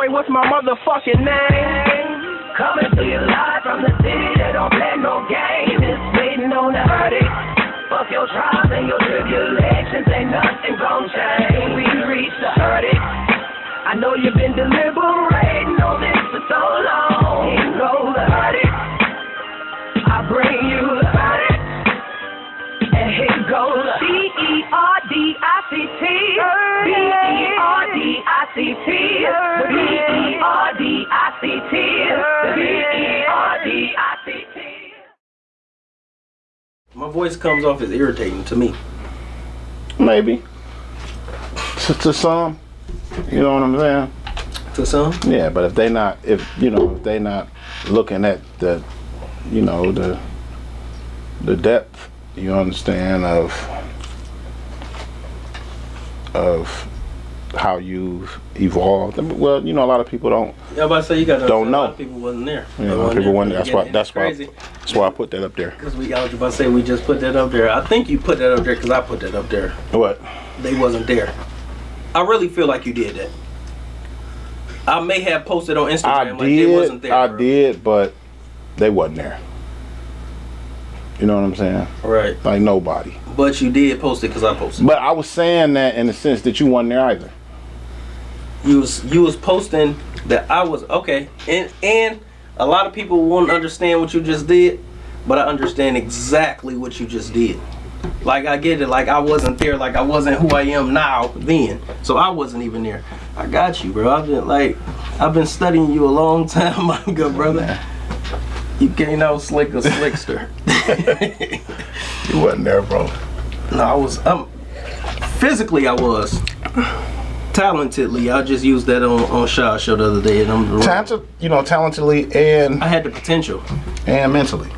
boy, what's my motherfucking name? Coming to you live from the city that don't play no games. It's waiting on the verdict. Fuck your trials and your tribulations, ain't nothing gon' change. We reach the verdict. I know you've been deliberating on this for so long. Here goes the verdict. I bring you the verdict. And here goes the B-E-R-D-I-C-T. B-E-R-D-I-C-T. B-E-R-D-I-C-T. B-E-R-D-I-C-T. My voice comes off as irritating to me. Maybe. To, to some. You know what I'm saying? To some? Yeah, but if they not, if you know, if they not looking at the, you know, the, the depth, you understand of, of how you've evolved. I mean, Well, you know, a lot of people don't. Yeah, but I say you got Don't A know. lot of people wasn't there. You know, a lot of people wonder. That's why. That's why. Crazy. That's why I put that up there. Because we, I was about to say we just put that up there. I think you put that up there because I put that up there. What? They wasn't there. I really feel like you did that. I may have posted on Instagram I like they wasn't did. there. I bro. did, but they wasn't there. You know what I'm saying? Right. Like nobody. But you did post it because I posted. But I was saying that in the sense that you weren't there either. You was you was posting that I was okay, and and a lot of people won't understand what you just did, but I understand exactly what you just did. Like I get it. Like I wasn't there. Like I wasn't who I am now then. So I wasn't even there. I got you, bro. I've been like I've been studying you a long time, my good brother. You can't out slick a slickster. You wasn't there, bro. No, I was. Um, physically, I was. Talentedly, I just used that on on Shaw show the other day, and I'm. Talented, you know, talentedly and I had the potential. and mentally,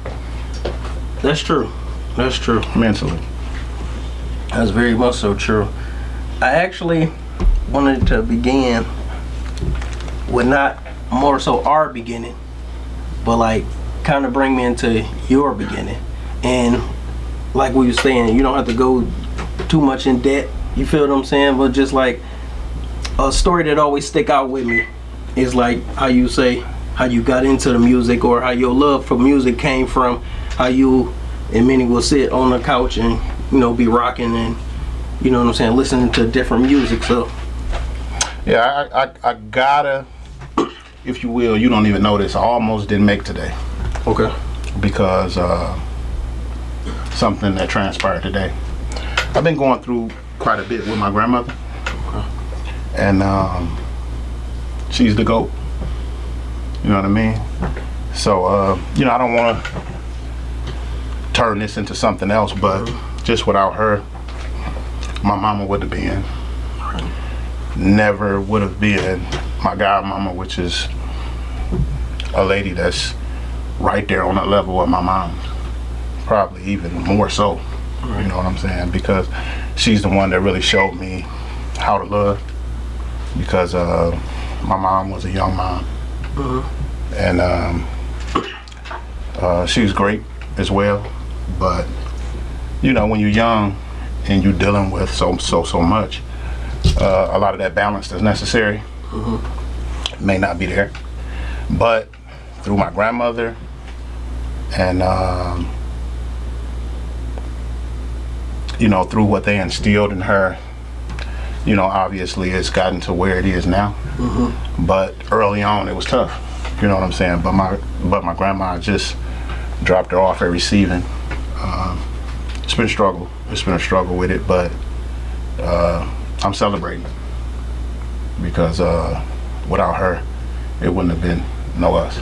That's true. That's true. mentally. That's very much so true. I actually wanted to begin with not more so our beginning, but like kind of bring me into your beginning. And like we were saying, you don't have to go too much in debt. You feel what I'm saying? But just like a story that always stick out with me is like how you say how you got into the music or how your love for music came from how you and many will sit on the couch and you know be rocking and you know what I'm saying listening to different music so Yeah, I, I, I gotta, if you will, you don't even know this. I almost didn't make today okay because uh, something that transpired today. I've been going through quite a bit with my grandmother, and um, she's the goat. You know what I mean? So, uh, you know, I don't want to turn this into something else, but just without her, my mama would have been never would have been my godmama, which is a lady that's right there on the level of my mom. Probably even more so. You know what I'm saying? Because she's the one that really showed me how to love. Because uh, my mom was a young mom. And um, uh, she was great as well. But, you know, when you're young and you're dealing with so, so, so much, uh, a lot of that balance that's necessary may not be there. But through my grandmother and um, you know through what they instilled in her, you know obviously it's gotten to where it is now. But early on it was tough. You know what I'm saying? But my but my grandma just dropped her off at receiving. Um, it's been a struggle. It's been a struggle with it, but uh, I'm celebrating because uh, without her, it wouldn't have been no us.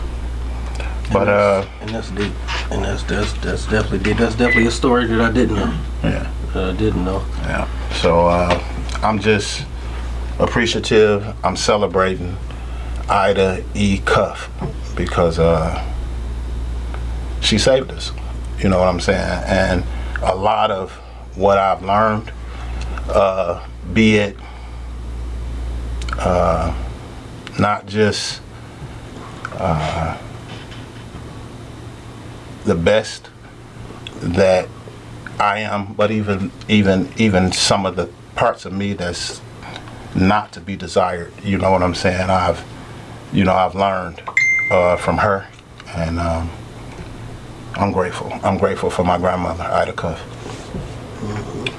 But uh, and that's deep and that's that's that's definitely deep that's definitely a story that I didn't know yeah, I didn't know yeah. So uh, I'm just appreciative. I'm celebrating Ida E. Cuff because uh, she saved us. You know what I'm saying? And a lot of what I've learned, uh, be it uh, not just uh, the best that I am, but even even even some of the parts of me that's not to be desired. You know what I'm saying? I've you know, I've learned uh, from her, and um, I'm grateful. I'm grateful for my grandmother, Ida Cuff.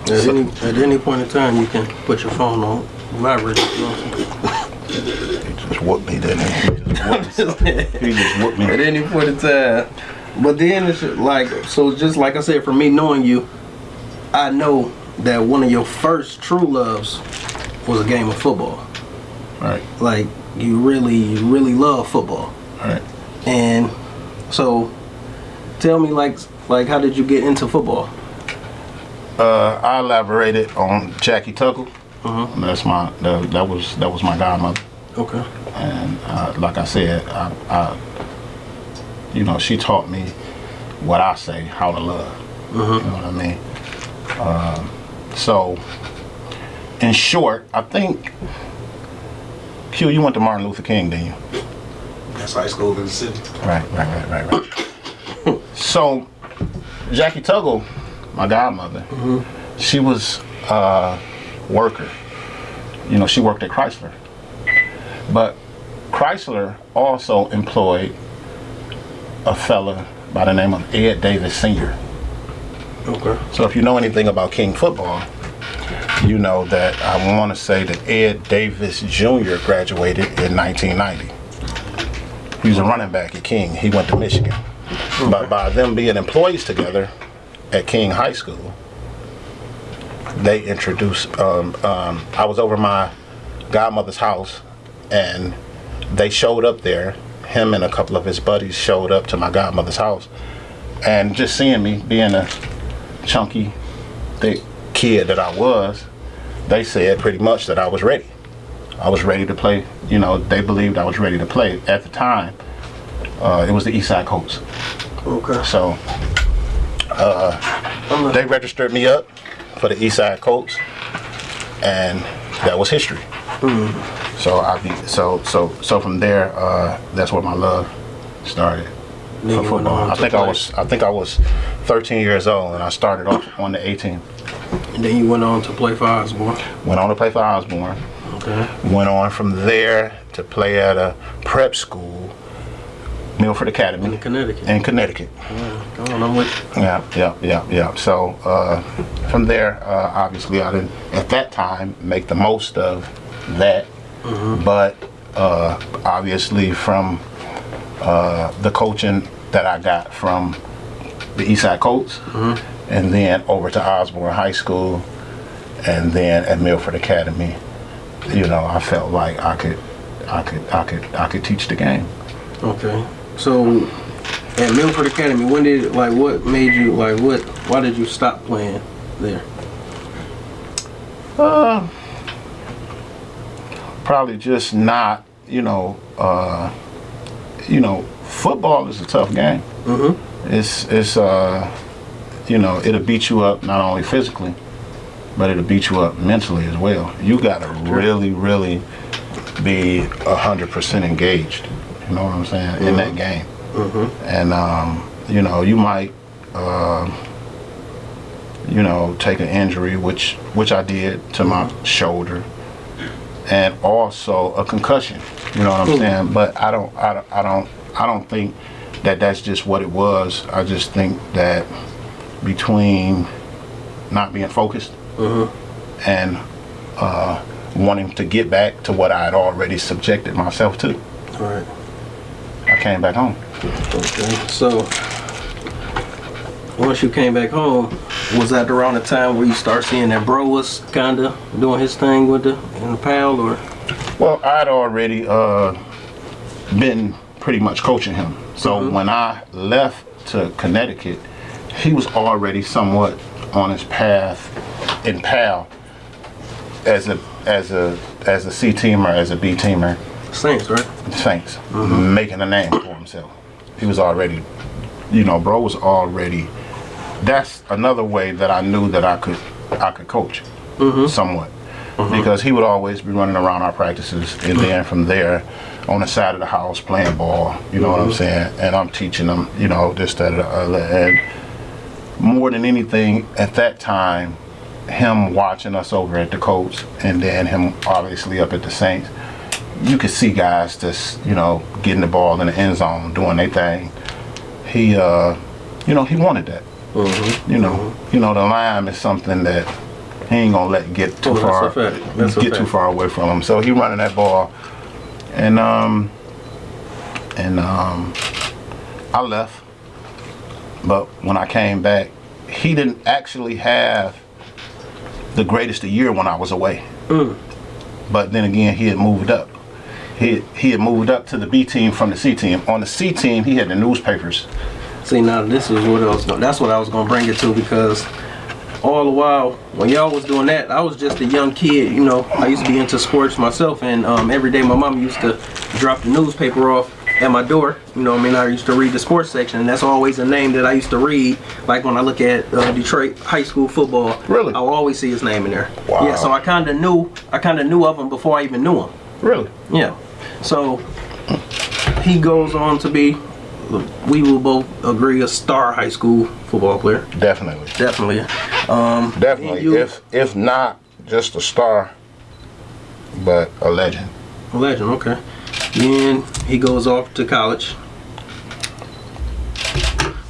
At any, at any point in time, you can put your phone on vibrate. You know He just whooped me, didn't he? He just whooped, what I'm saying? he just whooped me. at any point in time. But then it's like so just like I said, for me knowing you, I know that one of your first true loves was a game of football. Right, Like you really, you really love football. right. And so tell me like like how did you get into football? Uh, I elaborated on Jackie Tuggle. Uh-huh. That's my that, that was that was my godmother. Okay. and uh, like I said, I, I, you know, she taught me what I say, how to love. You know what I mean? Um, so, in short, I think, Q, you went to Martin Luther King, didn't you? That's high school in the city. Right, right, right, right, right. so, Jackie Tuggle, my godmother, she was a worker. You know, she worked at Chrysler. But Chrysler also employed a fella by the name of Ed Davis Sr. Okay. So if you know anything about King football, you know that I want to say that Ed Davis Jr. graduated in 1990. He was a running back at King. He went to Michigan. But by them being employees together at King High School, they introduced. Um, um, I was over my godmother's house, and they showed up there. Him and a couple of his buddies showed up to my godmother's house, and just seeing me being a chunky, thick kid that I was, they said pretty much that I was ready. I was ready to play. You know, they believed I was ready to play. At the time, uh, it was the Eastside Colts. Okay. So I'm they registered me up for the Eastside Colts, and that was history. So I be so so so from there, uh, that's where my love started Then for football. I to think I was I think I was 13 years old, and I started off on the 18. And then you went on to play for Osborne. Went on to play for Osborne. Okay. Went on from there to play at a prep school, Milford Academy In Connecticut. in Connecticut. Yeah, Come on, I'm with you. Yeah, yeah, yeah, yeah. So uh, from there, uh, obviously, I didn't at that time make the most of that, but uh, obviously from uh, the coaching that I got from the Eastside Colts, and then over to Osborne High School, and then at Milford Academy, you know, I felt like I could, I could, I could, I could teach the game. Okay. So at Milford Academy, when did like what made you like what why did you stop playing there? Uh, probably just not, you know, uh, you know, football is a tough game. Mm-hmm. It's it's uh, you know, it'll beat you up not only physically, but it'll beat you up mentally as well. You gotta really, really be a hundred percent engaged. You know what I'm saying in that game. And um, you know, you might. Uh, you know, take an injury, which which I did to my shoulder, and also a concussion. You know what I'm saying? But I don't, I don't, I don't, I don't think that that's just what it was. I just think that between not being focused and uh, wanting to get back to what I had already subjected myself to, All right. I came back home. Okay. So once you came back home, was that around the time where you start seeing that bro was kinda doing his thing with the in the PAL or Well, I'd already uh, been pretty much coaching him. So when I left to Connecticut, he was already somewhat on his path in PAL as a as a as a C teamer, as a B teamer, Saints, right? Saints, making a name for himself. He was already, you know, bro was already. That's another way that I knew that I could I could coach mm-hmm. somewhat mm-hmm. because he would always be running around our practices and then mm-hmm. from there on the side of the house playing ball. You know what I'm saying? And I'm teaching them, you know, this that and the other. And more than anything at that time, him watching us over at the Colts and then him obviously up at the Saints you could see guys just you know getting the ball in the end zone, doing their thing. He, uh, you know, he wanted that. Mm-hmm. You know, you know, the line is something that he ain't gonna let get too Oh, far. Get too far away from him. So he running that ball, and um, and um, I left. But when I came back, he didn't actually have the greatest of year when I was away. Mm. But then again, he had moved up. He he had moved up to the B team from the C team. On the C team, he had the newspapers. See now this is what I was going that's what I was gonna bring it to because all the while when y'all was doing that, I was just a young kid, you know. I used to be into sports myself and um, every day my mom used to drop the newspaper off at my door. You know, I mean I used to read the sports section and that's always a name that I used to read. Like when I look at uh, Detroit high school football, Really? I will always see his name in there. Wow. Yeah, so I kinda knew I kinda knew of him before I even knew him. Really? Yeah. So he goes on to be, we will both agree, a star high school football player. Definitely. Definitely. Um, Definitely. you- If if not just a star, but a legend. a legend. Okay. Then he goes off to college.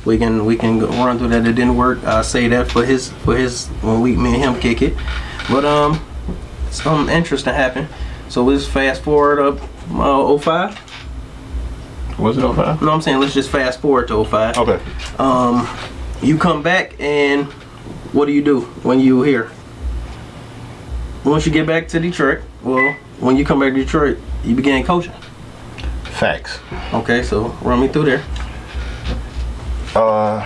We can we can run through that. It didn't work. I say that for his for his when we me and him kick it, but um, something interesting happened. So let's fast forward up uh, 05. Was it 05? No, I'm saying let's just fast forward to 05. Okay. um, you come back and what do you do when you here? Once you get back to Detroit, well, when you come back to Detroit, you began coaching. Facts. Okay, so run me through there. Uh,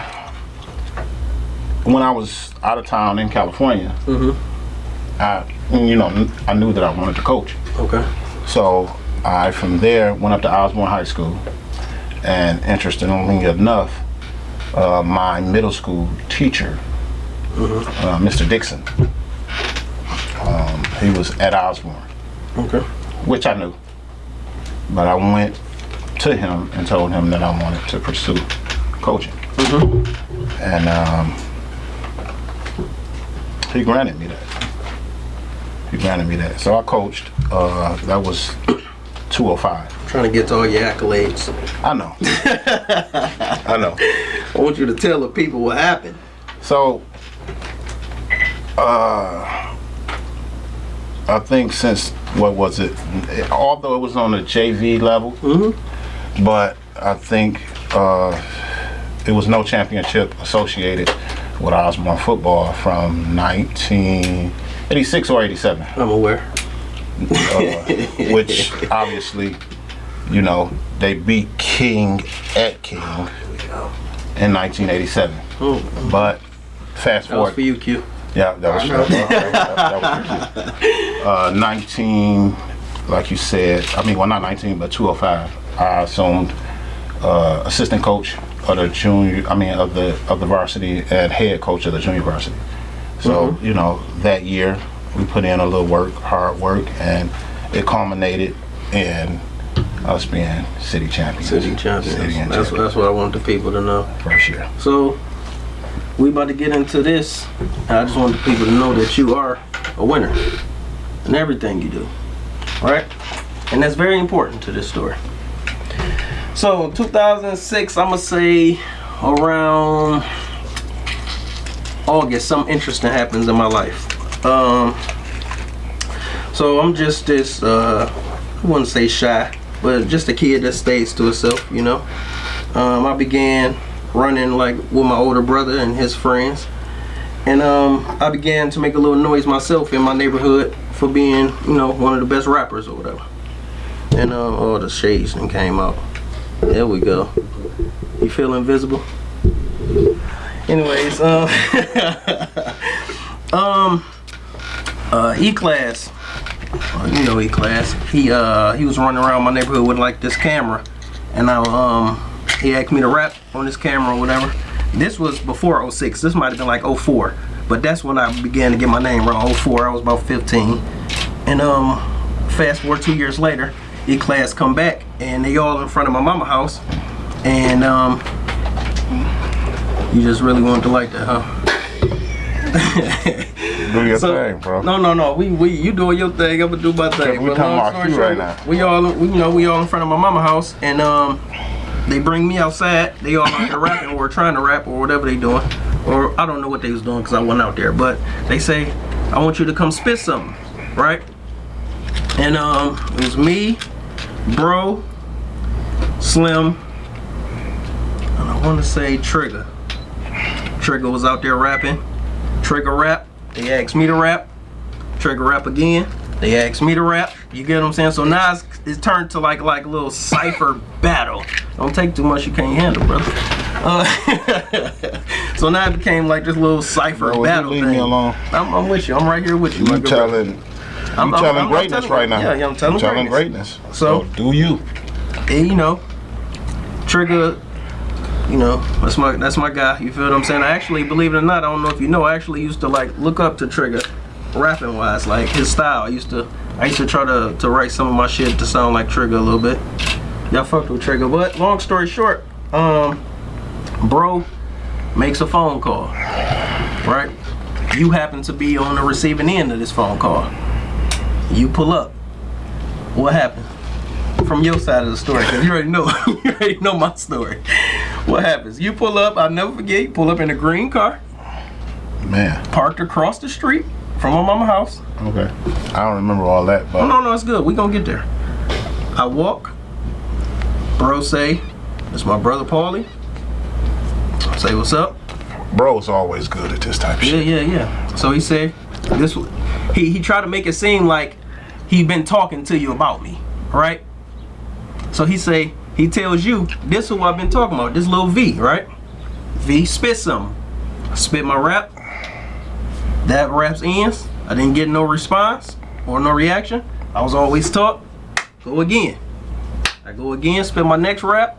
when I was out of town in California, Mhm. I you know I knew that I wanted to coach. Okay. So I from there went up to Osborne High School, and interestingly enough, uh, my middle school teacher, uh, Mr. Dixon, um, he was at Osborne, Okay. which I knew, but I went to him and told him that I wanted to pursue coaching, and um, he granted me that. He granted me that. So I coached. Uh, that was 205. Trying to get to all your accolades. I know. I know. I want you to tell the people what happened. So, uh, I think since what was it? Although it was on the JV level, Hmm. but I think uh, it was no championship associated with Osborne football from 1986 or 87. I'm aware. uh, which obviously, you know, they beat King at King in 1987. Oh, But fast that was forward, for you, Q. yeah, that was, that, that, that was uh, 19, like you said. I mean, well, not 19, but 205. I assumed uh, assistant coach of the junior. I mean, of the of the varsity and head coach of the junior varsity. So you know, that year we put in a little work, hard work, and it culminated in us being city champions. City champions. City that's, champions. that's what I want the people to know. first year. So we about to get into this. and I just want the people to know that you are a winner in everything you do. Right? And that's very important to this story. So 2006, I'm gonna say around August, something interesting happens in my life. Um, so I'm just this, uh, I wouldn't say shy, but just a kid that stays to himself, you know. Um, I began running like with my older brother and his friends. And um, I began to make a little noise myself in my neighborhood for being, you know, one of the best rappers or whatever. And um, all the shades and came out. There we go. You feel invisible? Anyways, um, um, uh, E-Class, uh, you know E-Class, he, uh, he was running around my neighborhood with like this camera. And I, um, he asked me to rap on this camera or whatever. This was before 06. This might have been like 04. But that's when I began to get my name around 04. I was about 15. And um, fast forward two years later, E-Class come back and they all in front of my mama house. And um, you just really wanted to like that, huh? Do your So- thing, bro. No, no, no. We, we, you doing your thing. I'm gonna do my thing. we But talking about you right now. We all, we, you know, we all in front of my mama house, and um, they bring me outside. They all out there rapping or trying to rap or whatever they doing, or I don't know what they was doing because I wasn't out there. But they say, I want you to come spit something, right? And um, it was me, bro, Slim, and I want to say Trigger. Trigger was out there rapping. Trigger rap. They asked me to rap. Trigger rap again. They asked me to rap. You get what I'm saying? So now it's, it's turned to like like a little cipher battle. Don't take too much you can't handle, brother. Uh, so now it became like this little cipher Bro, battle leave thing. me alone? I'm, I'm with you. I'm right here with you. You telling, you I'm- I'm- telling I'm greatness telling- right now. yeah, yeah, I'm telling You telling greatness. greatness. So- do you? and you know, Trigger, you know, that's my that's my guy. You feel what I'm saying? I actually, believe it or not, I don't know if you know, I actually used to like look up to Trigger, rapping wise, like his style. I used to I used to try to to write some of my shit to sound like Trigger a little bit. Y'all fucked with Trigger, but long story short, um, bro makes a phone call, right? You happen to be on the receiving end of this phone call. You pull up. What happened? From your side of the story because you already know you already know my story. What happens? You pull up. I'll never forget. You pull up in a green car, Man, parked across the street from my mama house. okay. I don't remember all that, Oh but no, no, it's good. We gonna get there. I walk. Bro say, "It's my brother Paulie." I say, "What's up?" bro's always good at this type of Yeah, shit. yeah, yeah. So he said, "This." He he tried to make it seem like he been talking to you about me, right? So he say he tells you this is what I've been talking about. This little V, right? V spit. I spit my rap. That raps ends. I didn't get no response or no reaction. I was always taught. Go again. I go again. Spit my next rap.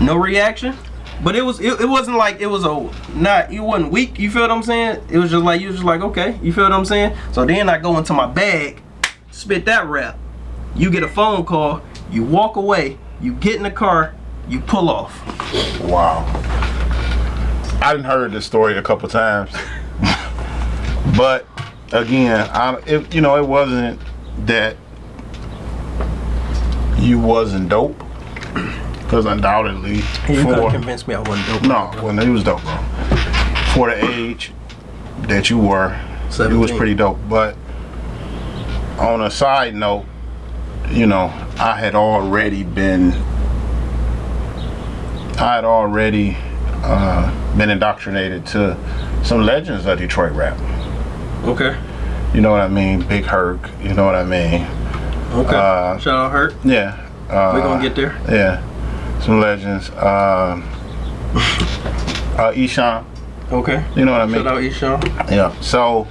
No reaction. But it was it, it wasn't like it was a not it wasn't weak, you feel what I'm saying? It was just like you was just like, okay, you feel what I'm saying? So then I go into my bag, spit that rap. You get a phone call, you walk away, you get in the car, you pull off. Wow. I didn't heard this story a couple times, but again, I it, you know it wasn't that you wasn't dope, because undoubtedly You couldn't for convince me I wasn't dope. no, when he was dope, bro. For the age that you were, you was pretty dope. But on a side note, you know, I had already been, I had already uh, been indoctrinated to some legends of Detroit rap. Okay. You know what I mean? Big Herc. You know what I mean? Okay. Uh, Shout out Herc. Yeah. Uh, We're gonna get there. Yeah. Some legends. Um, uh, Eshawn. Okay. You know what I mean? Shout out Eshawn. Yeah. So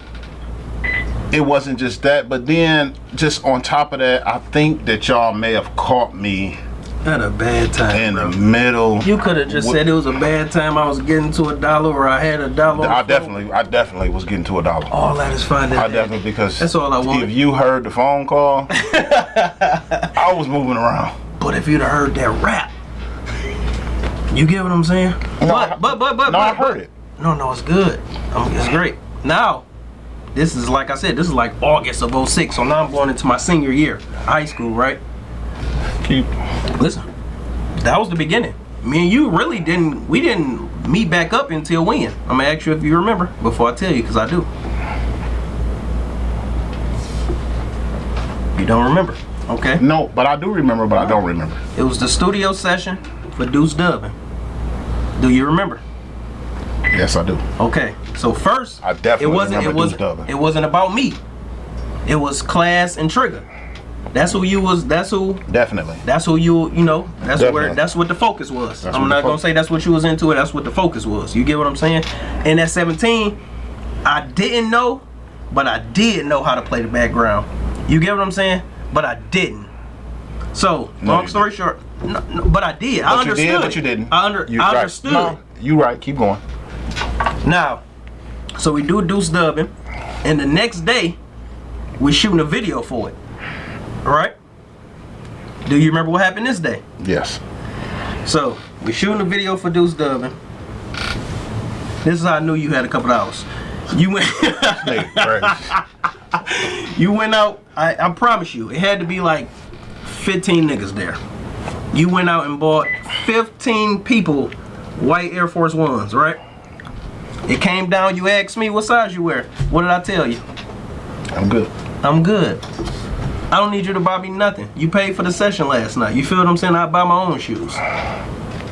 it wasn't just that, but then just on top of that, I think that y'all may have caught me Had a bad time. in bro. the middle. You could have just said it was a bad time. I was getting to a dollar, or I had a dollar. I the phone. definitely, I definitely was getting to a dollar. All that is fine. I definitely because That's all I wanted. If you heard the phone call, I was moving around. But if you'd have heard that rap, you get what I'm saying? I- but, but, but, but, No, I heard but- it. No, no, it's good. It's great. Now, this is like I said, this is like August of 06. So now I'm going into my senior year, high school, right? Keep. Listen, that was the beginning. Me and you really didn't, we didn't meet back up until when? I'm gonna ask you if you remember before I tell you, because I do. You don't remember? Okay. No, but I do remember, but I don't remember. It was the studio session for Deuce Dubbin. Do you remember? Yes, I do. Okay. So first, I definitely it wasn't it was it wasn't about me. It was Class and Trigger. That's who you was. That's who. Definitely. That's who you. You know. That's where. That's what the focus was. That's I'm not gonna say that's what you was into. It. That's what the focus was. You get what I'm saying? And at 17, I didn't know, but I did know how to play the background. You get what I'm saying? But I didn't. So No, long you story short, no, no, but I did. I But you understood. did, but you didn't. I under. You I right. understood. No, you right. Keep going. Now, so we do Deuce dubbing, and the next day, we're shooting a video for it. All right? Do you remember what happened this day? Yes. So, we're shooting a video for Deuce dubbing. This is how I knew you had a couple hours. You went. You went out. I, I promise you, it had to be like 15 niggas there. You went out and bought 15 people white Air Force Ones, right? It came down. You asked me what size you wear. What did I tell you? I'm good. I'm good. I don't need you to buy me nothing. You paid for the session last night. You feel what I'm saying? I buy my own shoes.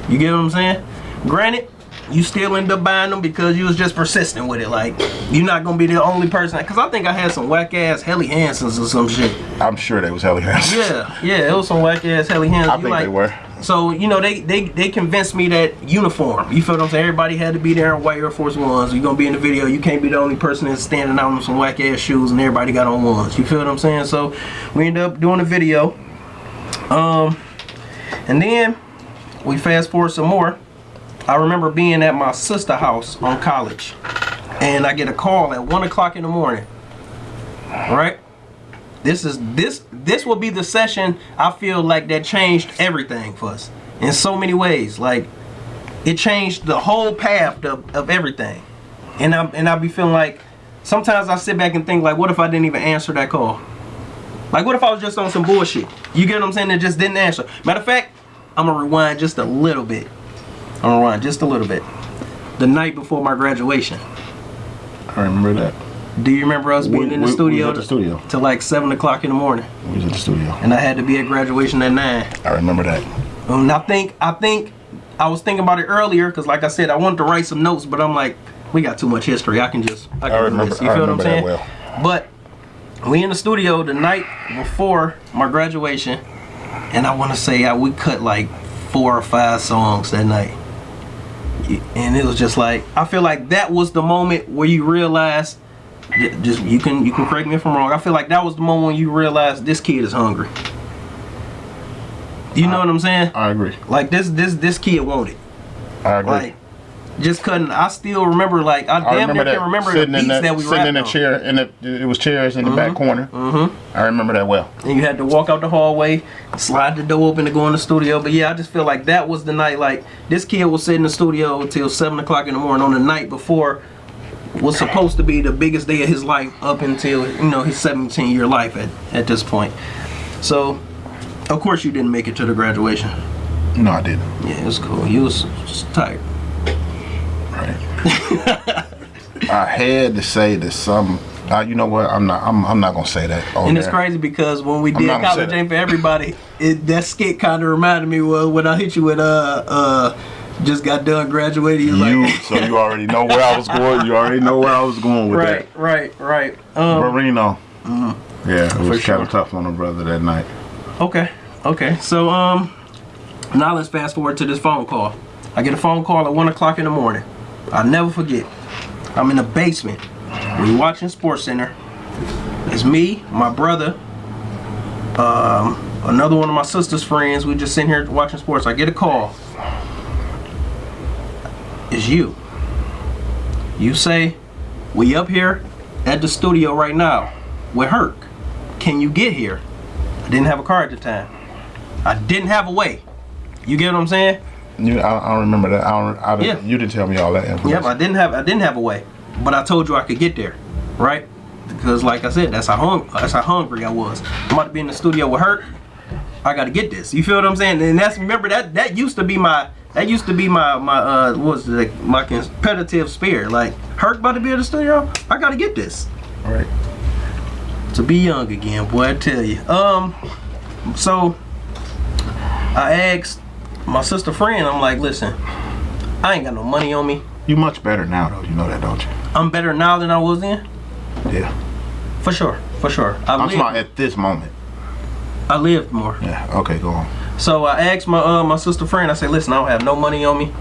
You get what I'm saying? Granted, you still end up buying them because you was just persistent with it. Like, you're not gonna be the only person. Cause I think I had some whack ass Helly Hansens or some shit. I'm sure they was Helly Hansen. Yeah, yeah, it was some whack ass Helly Hansens. I You think like, they were. So you know they they they convinced me that uniform. You feel what I'm saying? Everybody had to be there in white Air Force Ones. You're gonna be in the video. You can't be the only person that's standing out in some whack ass shoes, and everybody got on ones. You feel what I'm saying? So we end up doing a video. Um, and then we fast forward some more. I remember being at my sister house on college, and I get a call at one o'clock in the morning. Right? This is this this will be the session I feel like that changed everything for us in so many ways. Like it changed the whole path of, of everything. And I and I be feeling like sometimes I sit back and think like what if I didn't even answer that call? Like what if I was just on some bullshit? You get what I'm saying? That just didn't answer. Matter of fact, I'm gonna rewind just a little bit. I'm gonna rewind just a little bit. The night before my graduation. I remember that. Do you remember us being We- in the we- we studio? was at the studio. Till like seven o'clock in the morning. We was at the studio. And I had to be at graduation at nine. I remember that. Um, and I think I think I was thinking about it earlier because, like I said, I wanted to write some notes, but I'm like, we got too much history. I can just I can I do remember- this. You feel what I'm saying? But we in the studio the night before my graduation, and I want to say I, we cut like four or five songs that night. And it was just like I feel like that was the moment where you realize just you can you can correct me if I'm wrong. I feel like that was the moment when you realize this kid is hungry. You know what I'm saying? I agree. Like this this this kid wanted. I agree. Like just couldn't I still remember like I, I damn remember near that can remember the sitting beats in the, that we sitting in the on. chair, and it, it was chairs in the back corner. Mm-hmm. I remember that well. And you had to walk out the hallway, slide the door open to go in the studio. But yeah, I just feel like that was the night like this kid will sit in the studio until seven o'clock in the morning on the night before was supposed to be the biggest day of his life up until you know his 17 year life at, at this point. So of course you didn't make it to the graduation. No, I didn't. Yeah, it was cool. You was just tired. I had to say that some. Uh, you know what? I'm not. I'm, I'm not gonna say that. on And it's there. crazy because when we did not gonna college that. ain't for everybody, it, that skit kind of reminded me of when I hit you with uh uh just got done graduating. You're You. like, so you already know where I was going. You already know where I was going with right, right, right. that. Um, Marino. Yeah, it was sure. kind of tough on the brother that night. okay, okay. So um, now let's fast forward to this phone call. I get a phone call at one o'clock in the morning. I'll never forget. I'm in the basement. We watching Sports Center. It's me, my brother, um, another one of my sister's friends. We just sitting here watching sports. I get a call. It's you. You say, we up here at the studio right now with Herc. Can you get here? I didn't have a car at the time. I didn't have a way. You get what I'm saying? You, I, I don't remember that. I don't. I, Yeah. You didn't tell me all that information. Yep, I didn't have I didn't have a way, but I told you I could get there, right? Because like I said, that's how hung that's how hungry I was. I'm about to be in the studio with Herc. I got to get this. You feel what I'm saying? And that's remember that that used to be my that used to be my my uh what was it, my competitive spirit. Like Herc about to be in the studio, I got to get this. All right. To be young again, boy, I tell you. Um, so I asked my sister friend. I'm like, listen, I ain't got no money on me. You much better now, though. You know that, don't you? I'm better now than I was then. Yeah. For sure, for sure. I I'm lived, at this moment. I lived more. Yeah. Okay, go on. So I asked my uh, my sister friend. I said, "Listen, I don't have no money on me.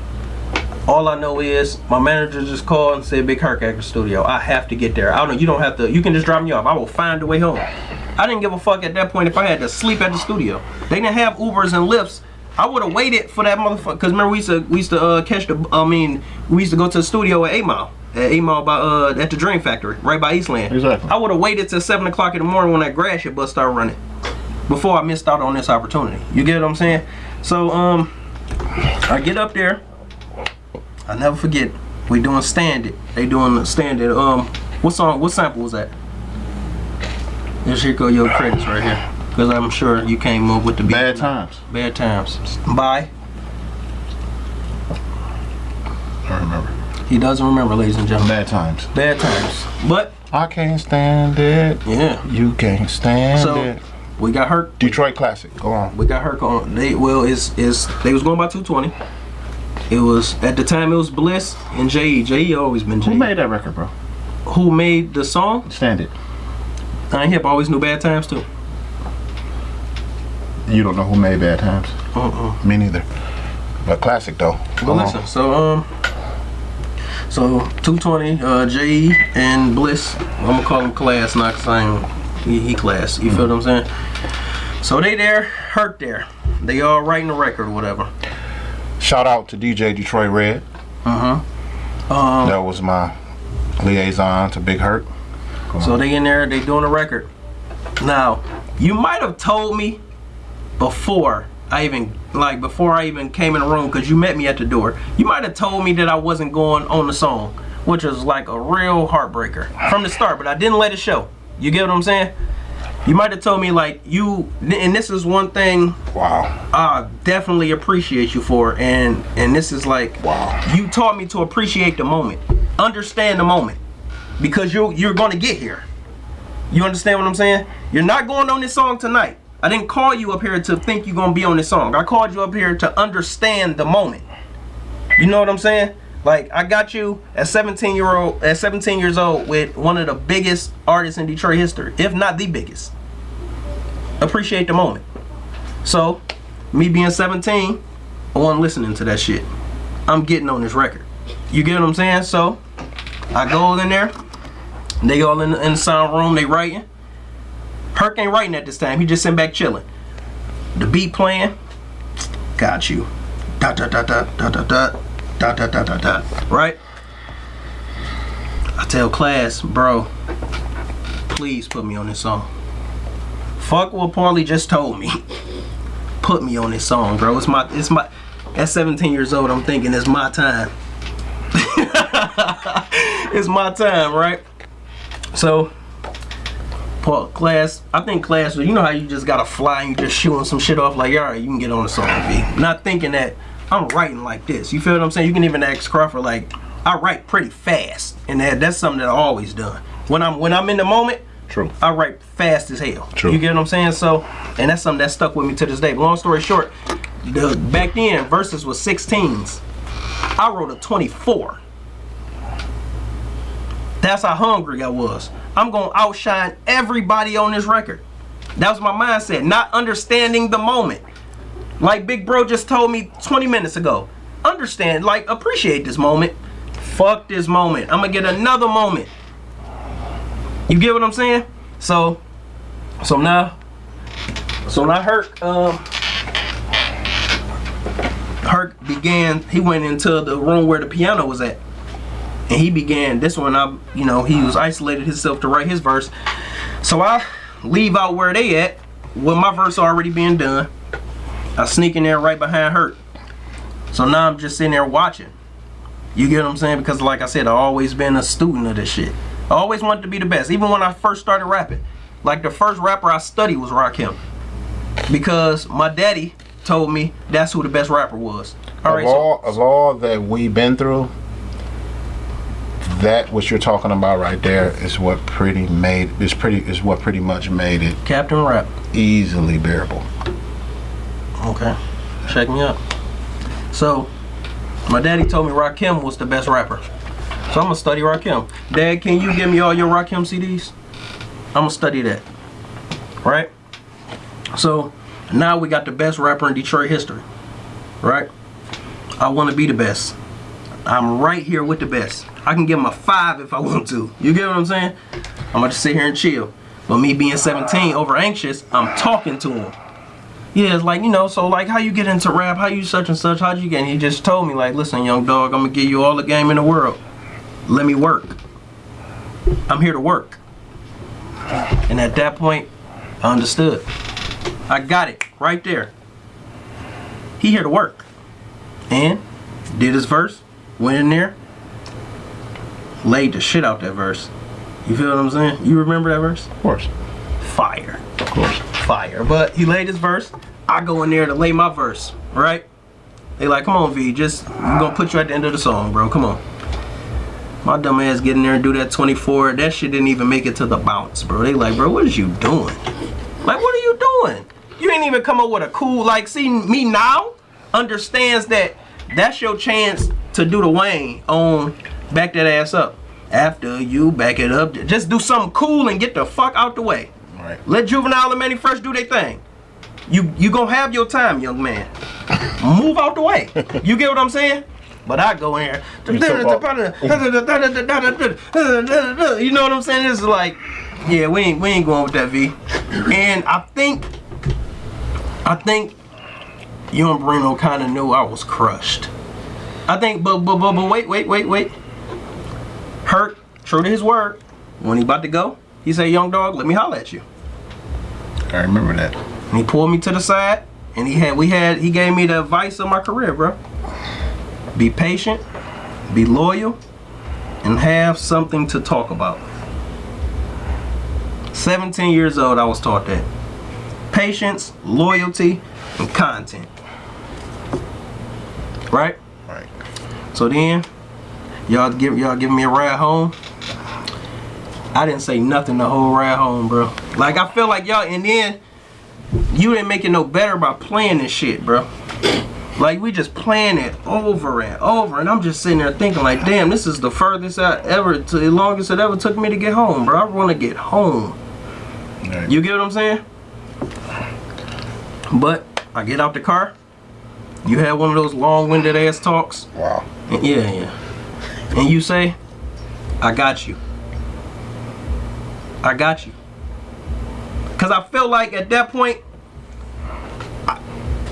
All I know is my manager just called and said Big Herc at the studio. I have to get there. I don't. You don't have to. You can just drop me off. I will find a way home. I didn't give a fuck at that point if I had to sleep at the studio. They didn't have Ubers and Lyfts. I would have waited for that motherfucker. Cause remember we used to we used to uh, catch the. I mean we used to go to the studio at Eight Mile. At Eight Mile by uh at the Dream Factory right by Eastland. Exactly. I would have waited till seven o'clock in the morning when that grass shit bus started running before I missed out on this opportunity. You get what I'm saying? So um I get up there. I never forget. We doing stand it. They doing stand it. Um, what song? What sample was that? Just here go your credits right here, because I'm sure you came up with the beat. Bad times. Bad times. Bye. I remember. He doesn't remember, ladies and gentlemen. Bad times. Bad times. But I can't stand it. yeah, You can't stand it. So- it. we got Herc. Detroit Classic. Go on. We got Herc on. They well, is is they was going by 220. It was at the time it was Bliss and J.E. J.E. always been J.E. Who made that record, bro? Who made the song? Stand it. I Hip always knew bad times too. You don't know who made Bad Times? Uh-uh. Me neither. But classic though. Go Well, on. listen. So um, so 220, uh, J.E. and Bliss. I'm gonna call him Class, not ain't he, he Class. You feel what I'm saying? So they there, Herc there. They all writing the record or whatever. Shout out to DJ Detroit Red. Uh huh. Um. That was my liaison to Big Herc. Go So on. they in there, they doing a record. Now, you might have told me before I even like before I even came in the room because you met me at the door. You might have told me that I wasn't going on the song, which was like a real heartbreaker from the start. But I didn't let it show. You get what I'm saying? You might have told me like you, and this is one thing wow. I definitely appreciate you for, and and this is like Wow. you taught me to appreciate the moment, understand the moment, because you you're gonna get here. You understand what I'm saying? You're not going on this song tonight. I didn't call you up here to think you're gonna be on this song. I called you up here to understand the moment. You know what I'm saying? Like I got you at 17 year old at 17 years old with one of the biggest artists in Detroit history, if not the biggest. Appreciate the moment. So, me being 17, I wasn't listening to that shit. I'm getting on this record. You get what I'm saying? So, I go in there. They all in, in the sound room. They writing. Herc ain't writing at this time. He just sitting back chilling. The beat playing. Got you. Dot dot dot dot dot dot dot dot dot dot dot dot. Right? I tell class, bro, please put me on this song. Fuck what Paulie just told me. Put me on this song, bro. It's my it's my at 17 years old, I'm thinking it's my time. it's my time, right? So Paul class, I think class you know how you just gotta fly and you just shooting some shit off like alright, you can get on the song B. Not thinking that I'm writing like this. You feel what I'm saying? You can even ask Crawford like I write pretty fast. And that, that's something that I always done. When I'm when I'm in the moment, True. I write fast as hell. True. You get what I'm saying? So, and that's something that stuck with me to this day. But long story short, the back then verses was 16s. I wrote a 24. That's how hungry I was. I'm gonna outshine everybody on this record. That was my mindset, not understanding the moment. Like Big Bro just told me 20 minutes ago. Understand, like appreciate this moment. Fuck this moment. I'm gonna get another moment. You get what I'm saying? So, so now, so now Herc, um, Herc began. He went into the room where the piano was at, and he began. This one, I, you know, he was isolated himself to write his verse. So I leave out where they at, with my verse already being done. I sneak in there right behind Herc. So now I'm just sitting there watching. You get what I'm saying? Because like I said, I've always been a student of this shit. I always wanted to be the best. Even when I first started rapping. Like the first rapper I studied was Rakim. Because my daddy told me that's who the best rapper was. All of right, all so of all that we've been through, that what you're talking about right there is what pretty made is pretty is what pretty much made it Captain Rap. easily bearable. Okay. Check me out. So my daddy told me Rakim was the best rapper. So I'm gonna study Rakim. Dad, can you give me all your Rakim CDs? I'm gonna study that. Right? So now we got the best rapper in Detroit history. Right? I wanna be the best. I'm right here with the best. I can give him a five if I want to. You get what I'm saying? I'm gonna just sit here and chill. But me being 17, over anxious, I'm talking to him. Yeah, it's like, you know, so like how you get into rap, how you such and such, how'd you get? And he just told me, like, listen, young dog, I'm gonna give you all the game in the world. Let me work. I'm here to work. And at that point, I understood. I got it right there. He here to work. And did his verse, went in there, laid the shit out that verse. You feel what I'm saying? You remember that verse? Of course. Fire. Of course. Fire. But he laid his verse. I go in there to lay my verse, right? They like, come on, V, just we're gonna put you at the end of the song, bro. Come on. My dumb ass get in there and do that 24. That shit didn't even make it to the bounce, bro. They like, bro, what is you doing? Like, what are you doing? You ain't even come up with a cool, like, see, me now understands that that's your chance to do the Wayne on back that ass up. After you back it up, just do something cool and get the fuck out the way. Right. Let Juvenile and Mannie Fresh do their thing. You you gonna have your time, young man. Move out the way. You get what I'm saying? But I go in here. You know what I'm saying? It's like, yeah, we ain't we ain't going with that V. And I think I think you and Bruno kind of knew I was crushed. I think, but but but but wait wait wait wait. Herc, true to his word. When he about to go, he said, "Young dog, let me holler at you." I remember that. And he pulled me to the side and he had we had he gave me the advice of my career, bro. Be patient, be loyal, and have something to talk about. 17 years old, I was taught that. Patience, loyalty, and content. Right? Right. So then, y'all give y'all giving me a ride home. I didn't say nothing the whole ride home, bro. Like I feel like y'all, and then you didn't make it no better by playing this shit, bro. Like we just playing it over and over, and I'm just sitting there thinking, like, damn, this is the furthest I ever, to the longest it ever took me to get home, bro. I want to get home. Right. You get what I'm saying? But I get out the car. You had one of those long-winded ass talks. Wow. Yeah, yeah. And you say, I got you. I got you. Because I feel like at that point, I-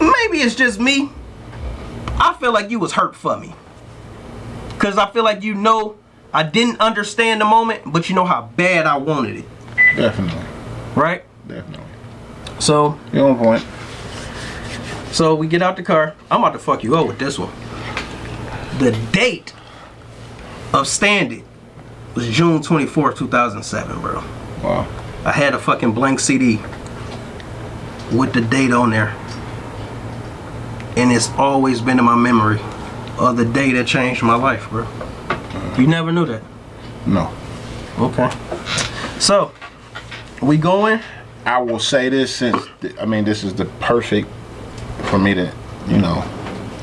maybe it's just me. I feel like you was hurt for me. Because I feel like you know I didn't understand the moment, but you know how bad I wanted it. Definitely. Right? Definitely. So, You're on point. so we get out the car. I'm about to fuck you up with this one. The date of Stand It was June 24th, 2007, bro. Wow. I had a fucking blank CD with the date on there. And it's always been in my memory of the day that changed my life, bro. You never knew that. No. Okay. So, we going? I will say this since I mean this is the perfect for me to, you know,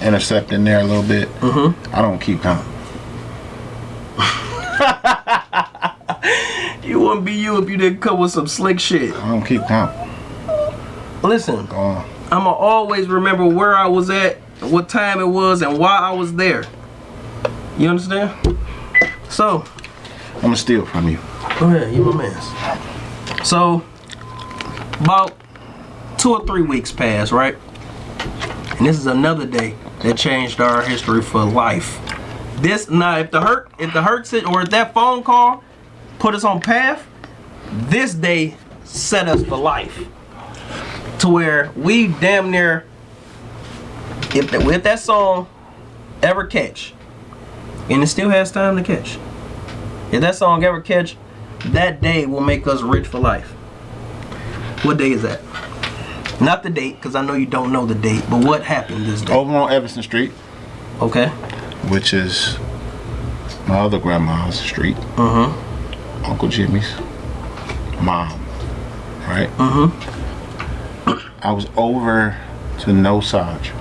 intercept in there a little bit. Mm-hmm. I don't keep count. You wouldn't be you if you didn't come with some slick shit. I don't keep count. Listen, I'ma always remember where I was at, what time it was, and why I was there. You understand? So, I'm gonna steal from you. go ahead, you my man. So, about two or three weeks passed, right? And this is another day that changed our history for life. This now, if the hurt, if the hurt or if that phone call put us on path, this day set us for life. To where we damn near, if that, if that song ever catch, and it still has time to catch. If that song ever catch, that day will make us rich for life. What day is that? Not the date, because I know you don't know the date, but what happened this day? Over on Everson Street, Okay. which is my other grandma's street, Uh-huh. Uncle Jimmy's mom. Right? Mm-hmm. I was over to No Saj.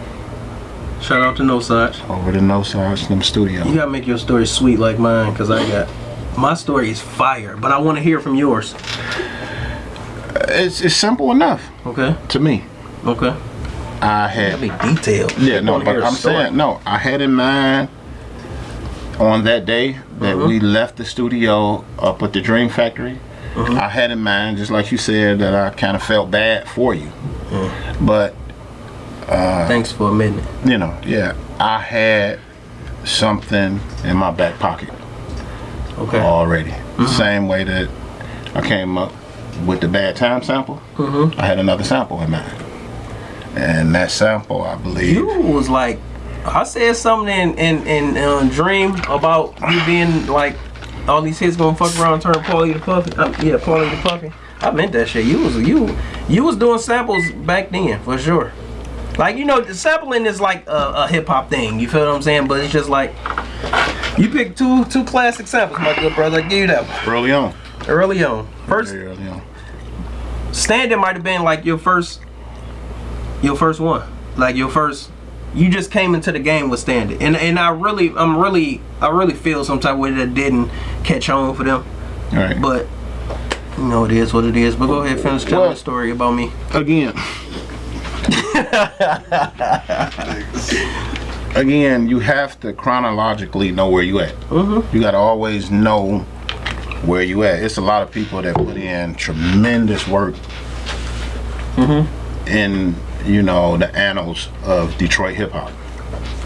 Shout out to No Saj. Over to No Saj them studio. You gotta make your story sweet like mine, because I got my story is fire, but I want to hear from yours. It's, it's simple enough Okay. to me. Okay. I had That'd be detailed. Yeah, no, but I'm story. saying no. I had in mind on that day that Uh-huh. we left the studio up at the Dream Factory. Uh-huh. I had in mind, just like you said, that I kind of felt bad for you. But Thanks for a minute. you know, yeah, I had something in my back pocket Okay. already. Same way that I came up with the bad time sample. I had another sample in mind, and that sample, I believe. You was like, I said something in in in uh, Dream about you being like all these hits gonna fuck around and turn Paulie to Puffy. Uh, yeah, Paulie to Puffy. I meant that shit. You was you you was doing samples back then for sure. Like you know, the sampling is like a, a hip hop thing. You feel what I'm saying? But it's just like you picked two two classic samples, my good brother. I give you that one. Early on. early on. First, Very early on. Stand It might have been like your first your first one. Like your first you just came into the game with Stand It. And and I really I'm really I really feel some type of way that didn't catch on for them. All right. But you know it is what it is. But go ahead finish telling Well- the story about me. again again you have to chronologically know where you at Mm-hmm. you got to always know where you at it's a lot of people that put in tremendous work Mm-hmm. in you know the annals of detroit hip-hop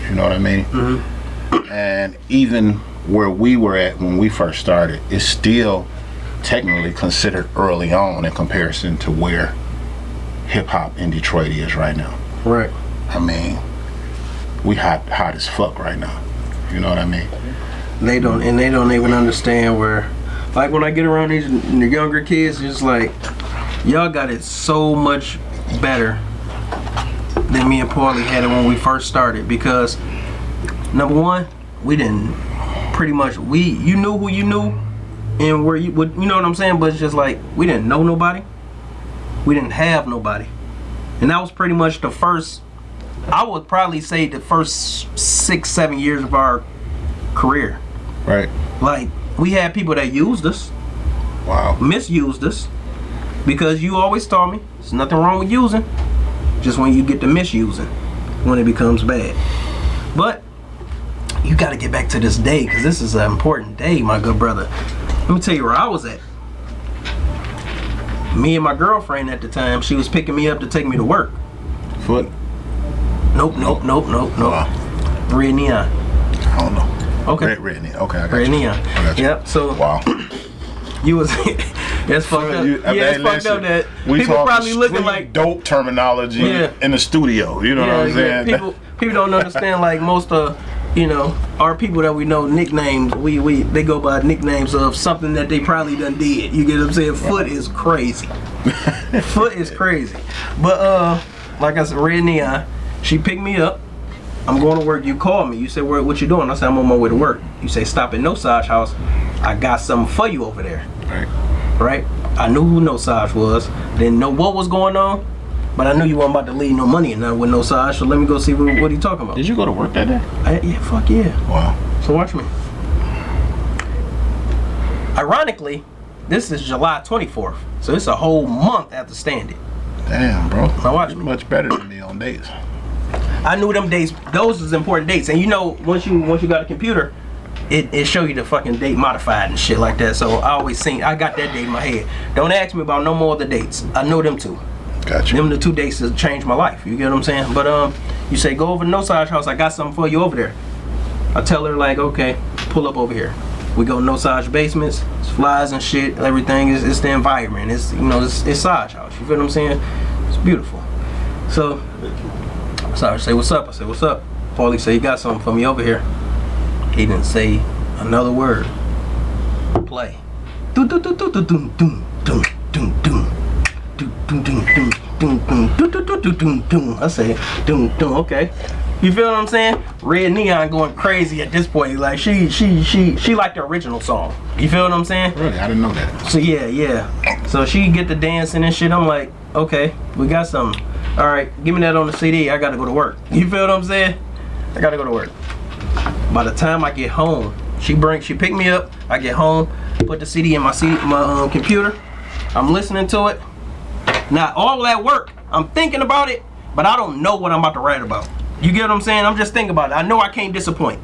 you know what i mean Mm-hmm. and even where we were at when we first started is still technically considered early on in comparison to where hip-hop in detroit is right now Right. I mean, we hot hot as fuck right now. You know what I mean? They don't and they don't even understand where like when I get around these the younger kids, it's like y'all got it so much better than me and Paulie had it when we first started because number one, we didn't pretty much we you knew who you knew and where you would you know what I'm saying, but it's just like we didn't know nobody. We didn't have nobody. And that was pretty much the first I would probably say the first six, seven years of our career. Right. Like we had people that used us, Wow. misused us, because you always taught me there's nothing wrong with using, just when you get to misusing, when it becomes bad. But you got to get back to this day because this is an important day, my good brother. Let me tell you where I was at. Me and my girlfriend at the time, she was picking me up to take me to work. Foot. Nope, nope, nope, nope, nope. Wow. Red neon. I don't know. Okay. Red, red, neon. Okay, I got Red you. neon. I got you. Yep. So Wow. you was that's fucked up. You- yeah, it's hey, fucked up that we people probably looking like dope terminology Yeah. in the studio. You know yeah, what I'm saying? people people don't understand like most of you know our people that we know nicknames we we they go by nicknames of something that they probably done did. You get what I'm saying? Foot is crazy. Foot is crazy. But uh like I said, Red Neon, she picked me up. I'm going to work. You call me. You say, "Where? What you doing?" I said, "I'm on my way to work." You say, "Stop at No Saj House. I got something for you over there." Right. Right? I knew who No Saj was. Didn't know what was going on, but I knew you weren't about to leave no money and nothing with No Saj. So let me go see what, what he talking about. Did you go to work that day? I, yeah, fuck yeah. Wow. So watch me. Ironically, this is July 24th, so it's a whole month after Stand It. Damn, bro. Now watch You're me. much better than me on dates. I knew them dates. Those was important dates, and you know, once you once you got a computer, it, it show you the fucking date modified and shit like that. So I always seen I got that date in my head. Don't ask me about no more of the dates. I know them two. Gotcha. Them the two dates that changed my life. You get what I'm saying? But um, you say go over to No Saj House. I got something for you over there. I tell her like, okay, pull up over here. We go No Saj basements. It's flies and shit. Everything is it's the environment. It's you know it's it's Saj House. You feel what I'm saying? It's beautiful. So, Saj say what's up. I say what's up. Paulie say you got something for me over here. He didn't say another word. Play. I say, doom, doom, okay. You feel what I'm saying? Red Neon going crazy at this point. Like she, she, she, she liked the original song. You feel what I'm saying? Really, I didn't know that. So yeah, yeah. So she get the dancing and shit. I'm like, okay, we got some. All right, give me that on the CD. I gotta go to work. You feel what I'm saying? I gotta go to work. By the time I get home, she bring, she pick me up. I get home, put the CD in my CD, my um, computer. I'm listening to it. Now all that work, I'm thinking about it, but I don't know what I'm about to write about. You get what I'm saying? I'm just thinking about it. I know I can't disappoint.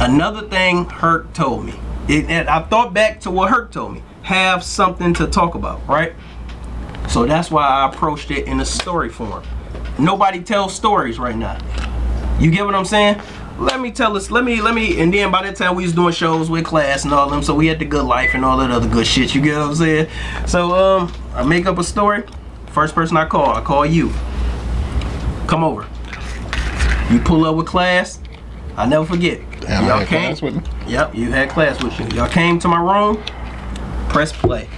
Another thing Herc told me. It, and I thought back to what Herc told me. Have something to talk about, right? So that's why I approached it in a story form. Nobody tells stories right now. You get what I'm saying? Let me tell us, let me, let me, and then by that time we was doing shows with class and all them, so we had the good life and all that other good shit, you get what I'm saying? So, um, I make up a story. First person I call, I call you. Come over. You pull up with class. I never forget. Y'all came. class with. Yep, you had class with you. Y'all came to my room. Press play.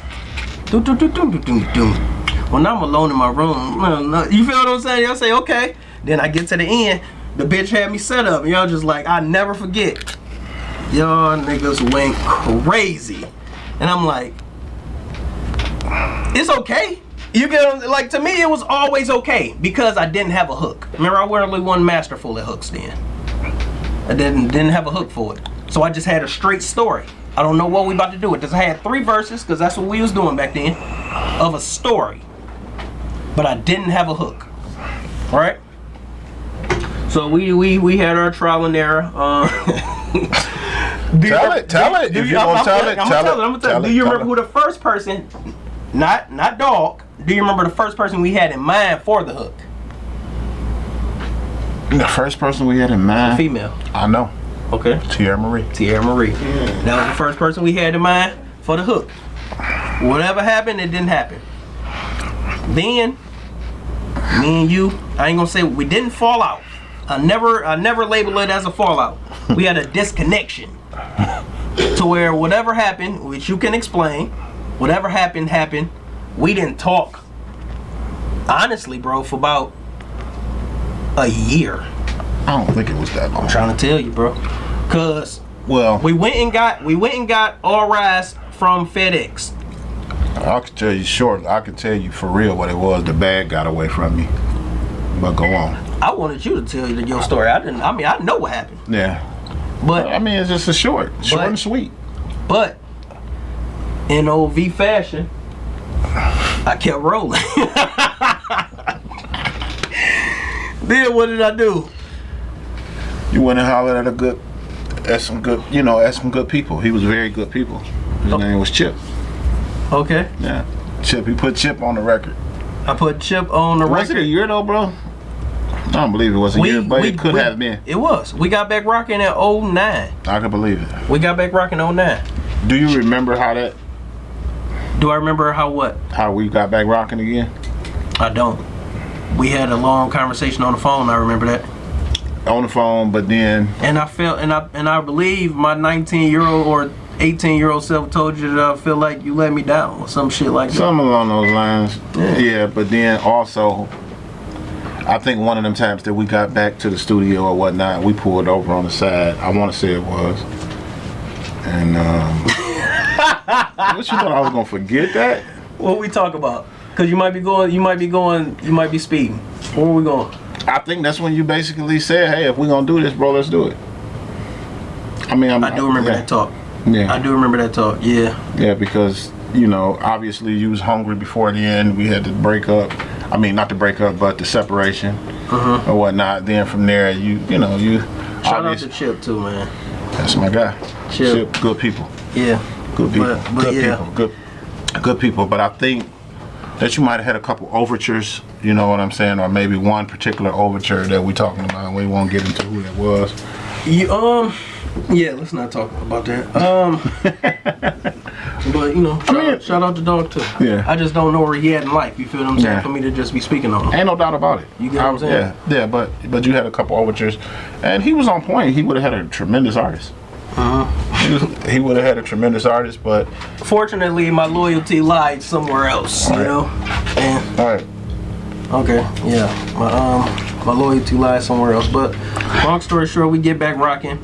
Do do do do do do do. When I'm alone in my room, you feel what I'm saying? Y'all say okay. Then I get to the end. The bitch had me set up. Y'all just like I never forget. Y'all niggas went crazy, and I'm like, it's okay. You get like to me it was always okay because I didn't have a hook. Remember I wore only one masterful at hooks then. I didn't didn't have a hook for it. So I just had a straight story. I don't know what we about to do. It just had three verses because that's what we was doing back then of a story. But I didn't have a hook. Right? So we we we had our trial and error. Uh, do Tell remember- it, tell do- it. do If you- you I'm- gonna I'm- tell it, I'm tell gonna it, I'm gonna tell tell Do you remember it. who the first person, not not dog? Do you remember the first person we had in mind for the hook? The first person we had in mind, Female. I know, Okay. Tierra Marie. Tierra Marie. That was the first person we had in mind for the hook. Whatever happened, it didn't happen. Then, me and you, I ain't gonna say we didn't fall out. I never, I never label it as a fallout. We had a disconnection to where whatever happened, which you can explain, whatever happened happened. We didn't talk. Honestly, bro, for about a year. I don't think it was that long. I'm trying to tell you, bro. Cause Well, we went and got we went and got All Rise from FedEx. I can tell you short. I can tell you for real what it was. The bag got away from me. But go on. I wanted you to tell you your story. I didn't. I mean, I know what happened, Yeah. but I mean, it's just a short, short But- and sweet. but in old V fashion, I kept rolling. then what did I do? You went and hollered at a good, at some good, you know, at some good people. He was very good people. His Oh. name was Chip. Okay, Yeah. Chip. He put Chip on the record. I put Chip on the Was it a record. year though, bro? I don't believe it was a year, but it could we- have been. It was. We got back rocking at 09. I can believe it. We got back rocking 09. Do you remember how that, Do I remember how what? how we got back rocking again? I don't. We had a long conversation on the phone. I remember that, On the phone, but then and I felt, and I and I believe my 19 year old or 18 year old self told you that I feel like you let me down or some shit like that. something along those lines. Yeah. Yeah. but then also, I think one of them times that we got back to the studio or whatnot, we pulled over on the side. I want to say it was. And um, what you thought I was gonna forget that? What we talk about? Cause you might be going, you might be going, you might be speeding. Where we going? I think that's when you basically said, "Hey, if we gonna do this, bro, let's do it." I mean, I'm, I do remember yeah, that talk. Yeah, I do remember that talk. Yeah. yeah, because you know, obviously, you was hungry before the end. We had to break up. I mean, not to break up, but the separation or whatnot. Then from there, you you know, you. Shout out to Chip too, man. that's my guy. Chip. Chip good people, Yeah. good people, But- but good yeah. people, good good people. But I think that you might have had a couple overtures. You know what I'm saying, or maybe one particular overture that we're talking about. We won't get into who that was. You um. Yeah, let's not talk about that. Um, but you know, shout, mean- out, shout out to dog too. Yeah. I just don't know where he at in life. You feel what I'm saying? Yeah. For me to just be speaking on him. Ain't no doubt about it. You get what I'm saying? Yeah, yeah, but but you had a couple overtures, and he was on point. He would have had a tremendous artist. Uh-huh. He, would have had a tremendous artist, but Fortunately, my loyalty lied somewhere else. You Right. know. And all right, okay, yeah, my um, my loyalty lies somewhere else. But long story short, we get back rocking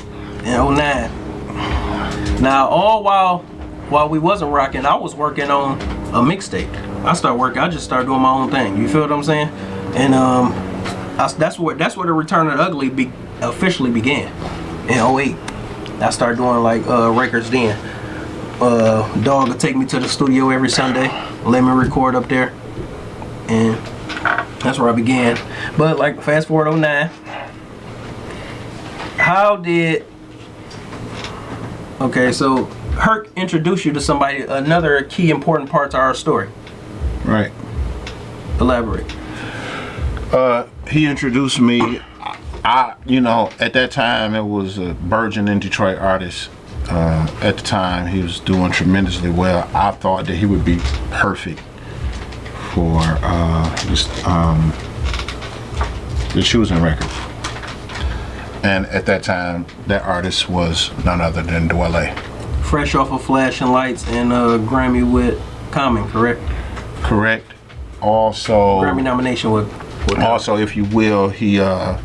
in 09. Now, all while while we wasn't rocking, I was working on a mixtape. I started working. I just started doing my own thing. You feel what I'm saying? And um, I, that's where that's where the Return of the Ugly be, officially began in 08. I started doing like uh, records then. Uh, Dog would take me to the studio every Sunday, let me record up there, and that's where I began. But like fast forward 09, how did Okay, so Herc introduced you to somebody, another key important part to our story. right. Elaborate. Uh, he introduced me. I, you know, at that time it was a burgeoning Detroit artist. Uh, at the time, he was doing tremendously well. I thought that he would be perfect for uh, this um, the choosing record. And at that time, that artist was none other than Dwele. Fresh off of Flashing Lights and uh, Grammy with Common, correct? Correct. Also, Grammy nomination with. with also, if you will, he uh,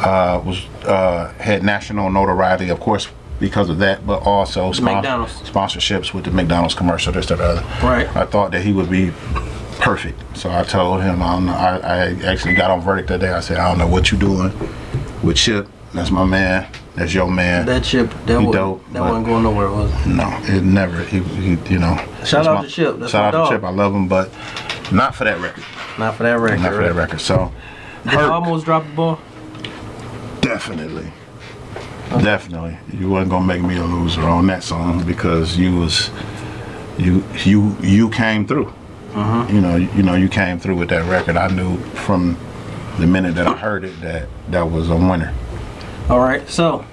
uh, was uh, had national notoriety, of course, because of that, but also McDonald's. sponsorships with the McDonald's commercial, this, that, other. Right. I thought that he would be perfect, so I told him. I, don't know, I, I actually got on verdict that day. I said, I don't know what you're doing with Chip. That's my man. That's your man. that chip, that, He was, dope, that wasn't going nowhere, was it? No, it never. He, he you know. Shout out to Chip, that's shout out dog. to Chip. I love him, but not for that record. Not for that record. Not for that record. So, Did Herc, almost drop the ball? definitely, definitely, you wasn't gonna make me a loser on that song because you was, you you you came through. Mm-hmm. You know, you, know, you came through with that record. I knew from the minute that I heard it that that was a winner. All right, so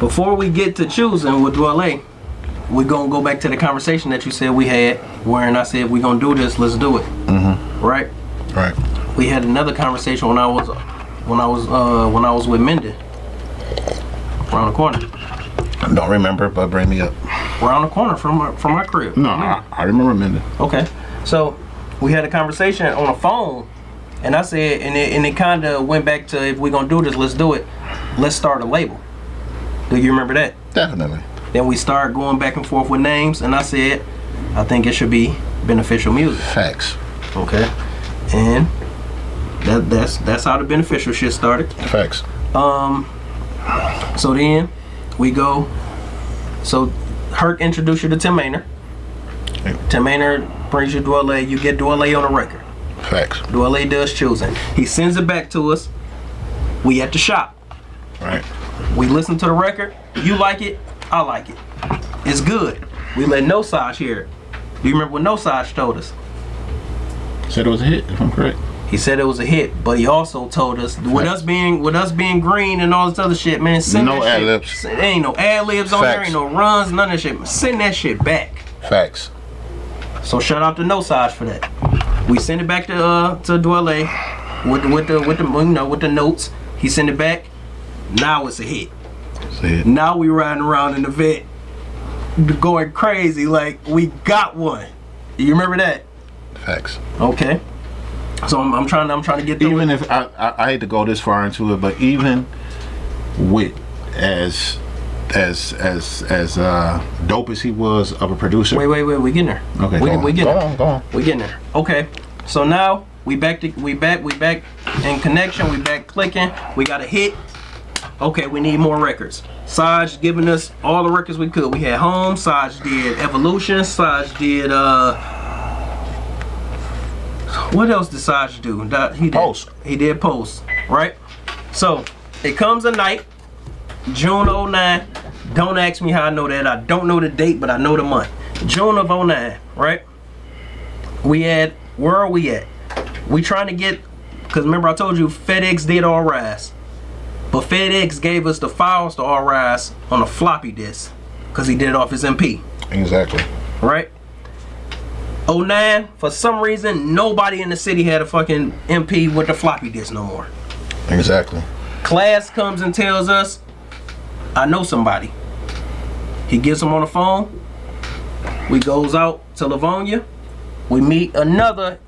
before we get to choosing with Dwele, we're gonna go back to the conversation that you said we had, wherein I said we're gonna do this, let's do it. Mm-hmm. Right? Right. We had another conversation when I was when I was uh, when I was with Menden. Around the corner. Don't remember, but bring me up. Around the corner from my, from my crib. No, I, I remember Minden. Okay. So we had a conversation on the phone, and I said, and it, and it kind of went back to if we're gonna do this, let's do it. Let's start a label. Do you remember that? Definitely. Then we started going back and forth with names, and I said, I think it should be beneficial music. Facts. Okay. And that that's that's how the beneficial shit started. Facts. Um. So then we go. So Herc introduced you to Tim Maynard. Hey. Tim Maynard brings you Dwele. You get Dwele on a record. Facts. Dwele does choosing. He sends it back to us. We at the shop. Right. We listen to the record. You like it. I like it. It's good. We let No Saj hear it. Do you remember what No Saj told us? Said it was a hit, if I'm correct. He said it was a hit, but he also told us with us being with us being green and all this other shit, man. Send No that shit- ad-libs. Send- Ain't no ad libs on there, ain't no runs, none of that shit. Send that shit back. Facts. So shout out to No Saj for that. We send it back to uh to Dwele with the, with the with the you know with the notes. He sent it back. Now it's a hit. See it. Now we riding around in the vet, going crazy like we got one. You remember that? Facts. Okay. So I'm, I'm trying. I'm trying to get through Even it. if I, I, I hate to go this far into it, but even with as as as as uh dope as he was of a producer. Wait, wait, wait. We getting there. Okay, we, go on. we getting Go there. on, go on. We getting there. Okay. So now we back to we back we back in connection. We back clicking. We got a hit. Okay, we need more records. Saj giving us all the records we could. We had Home. Saj did Evolution. Saj did uh. What else did Saj do? He did, Post. He did Post. Right. So it comes a night. June 09. Don't ask me how I know that. I don't know the date, but I know the month. June of 09, right? We had, where are we at? We trying to get, because remember I told you FedEx did All Rise. But FedEx gave us the files to All Rise on a floppy disk, because he did it off his MP, Exactly. right? 09, for some reason, nobody in the city had a fucking MP with the floppy disk no more. Exactly. Class comes and tells us, I know somebody. He gets him on the phone. We goes out to Livonia. We meet another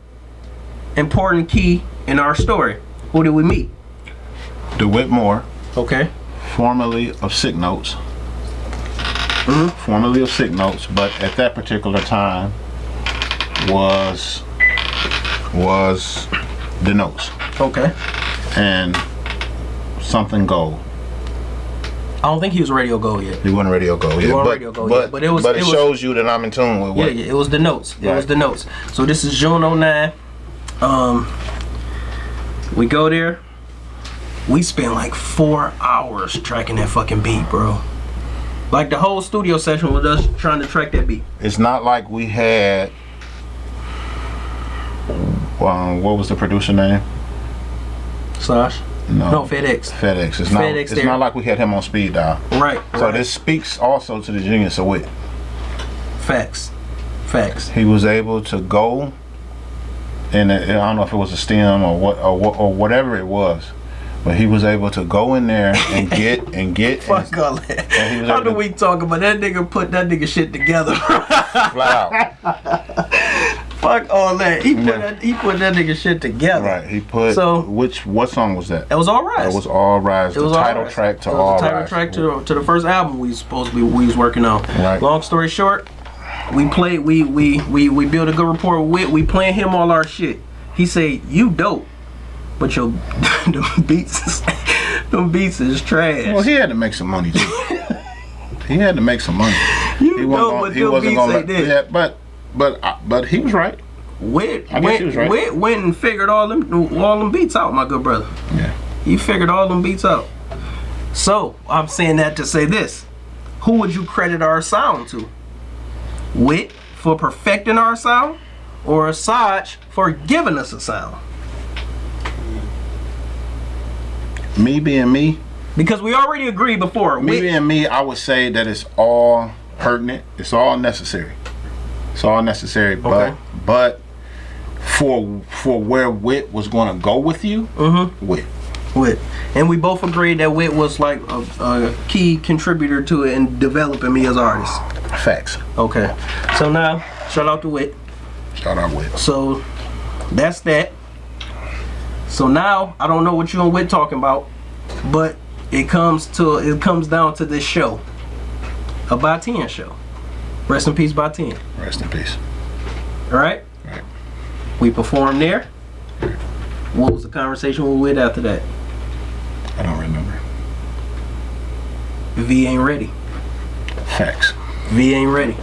important key in our story. Who did we meet? DeWitt Moore, Okay. formerly of Sick Notes. Mhm. Formerly of Sick Notes, but at that particular time was was the notes Okay. and something gold. I don't think he was Radio Go yet. He wasn't radio gold yet, wasn't but, Radio Gold but, yet, but it was- but it it, was- shows you that I'm in tune with what yeah, yeah. it was the notes. It was the notes. So this is June 09. Um, we go there. We spent like four hours tracking that fucking beat, bro. Like the whole studio session was us trying to track that beat. it's not like we had um, what was the producer name? Slash. No, No, FedEx. FedEx. It's not. FedEx it's there. not like we had him on speed dial. Right. So right. this speaks also to the genius of wit. facts. Facts. He was able to go, and I don't know if it was a stem or what or, what, or whatever it was, But he was able to go in there and get and get Fuck and all that. And How do we talk about that nigga put that nigga shit together? flat out. Fuck all that. He put Yeah. that he put that nigga shit together. Right. He put So- which what song was that? It was all right. It was All Rise. It was the title Rise. track to It was All the title Rise. track to the, to the first album we supposed to be we was working on. Right. Long story short, we played we we we we built a good rapport with. We playing him all our shit. He say you dope, but your them beats is, them beats is trash. Well, he had to make some money too. he had to make some money. you He wasn't what gonna, he them wasn't beats gonna let, yeah, but but uh, but he was right. Wit I went, was right. Wit went and figured all them all them beats out, my good brother. Yeah. You figured all them beats out. So I'm saying that to say this: Who would you credit our sound to? Wit for perfecting our sound, or Asaj for giving us a sound? Me being me, Because we already agreed before. me Wit, being me, I would say that it's all pertinent. It's all necessary. It's all necessary. But Okay. but for for where wit was going to go with you, Mhm. wit. Wit, and we both agreed that Wit was like a, a key contributor to it in developing me as an artist. Facts. Okay, so now shout out to Wit. Shout out wit. So that's that. So now I don't know what you and Wit talking about, but it comes to it comes down to this show, a Baatin show. Rest in peace, Baatin. Rest in peace. All right. Right. We performed there. What was the conversation with Wit after that? I don't remember. V ain't ready. Facts. V ain't ready.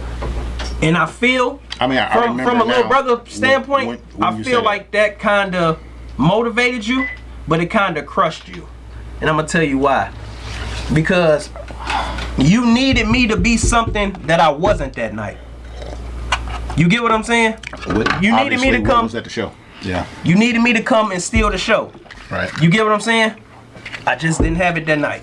And I feel I mean, I, I from remember from a little brother standpoint, when- when I feel like that kind of motivated you, but it kind of crushed you. And I'm gonna tell you why. Because you needed me to be something that I wasn't that night. You get what I'm saying? What- You needed me to come- was at the show. Yeah. You needed me to come and steal the show. Right. You get what I'm saying? I just didn't have it that night.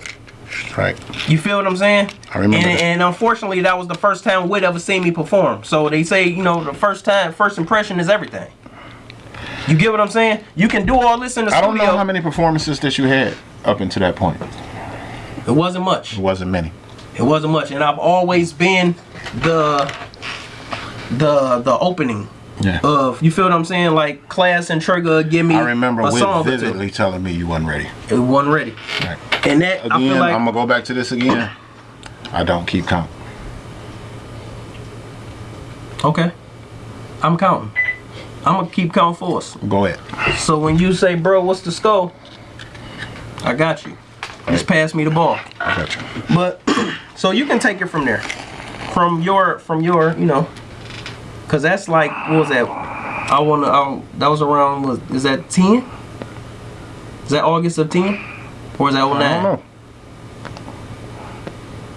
Right. You feel what I'm saying? I remember And, and unfortunately, that was the first time Wit ever seen me perform. So they say, you know, the first time, first impression is everything. You get what I'm saying? You can do all this in the I studio. don't know how many performances that you had up until that point. It wasn't much. It wasn't many. It wasn't much, and I've always been the the the opening Yeah. of. You feel what I'm saying? Like class and Trigger give me I remember a song vividly telling me you wasn't ready. It wasn't ready, Right. and that I Again, feel like I'm gonna go back to this again. I don't keep count. okay. I'm counting. I'm gonna keep counting for us. Go ahead. So when you say, bro, what's the score? I got you. Just pass me the ball. I got you. But so you can take it from there, from your from your you know, cause that's like what was that? I wanna. I, that was around. Was is that ten? Is that August of ten, or is that 09? I don't know.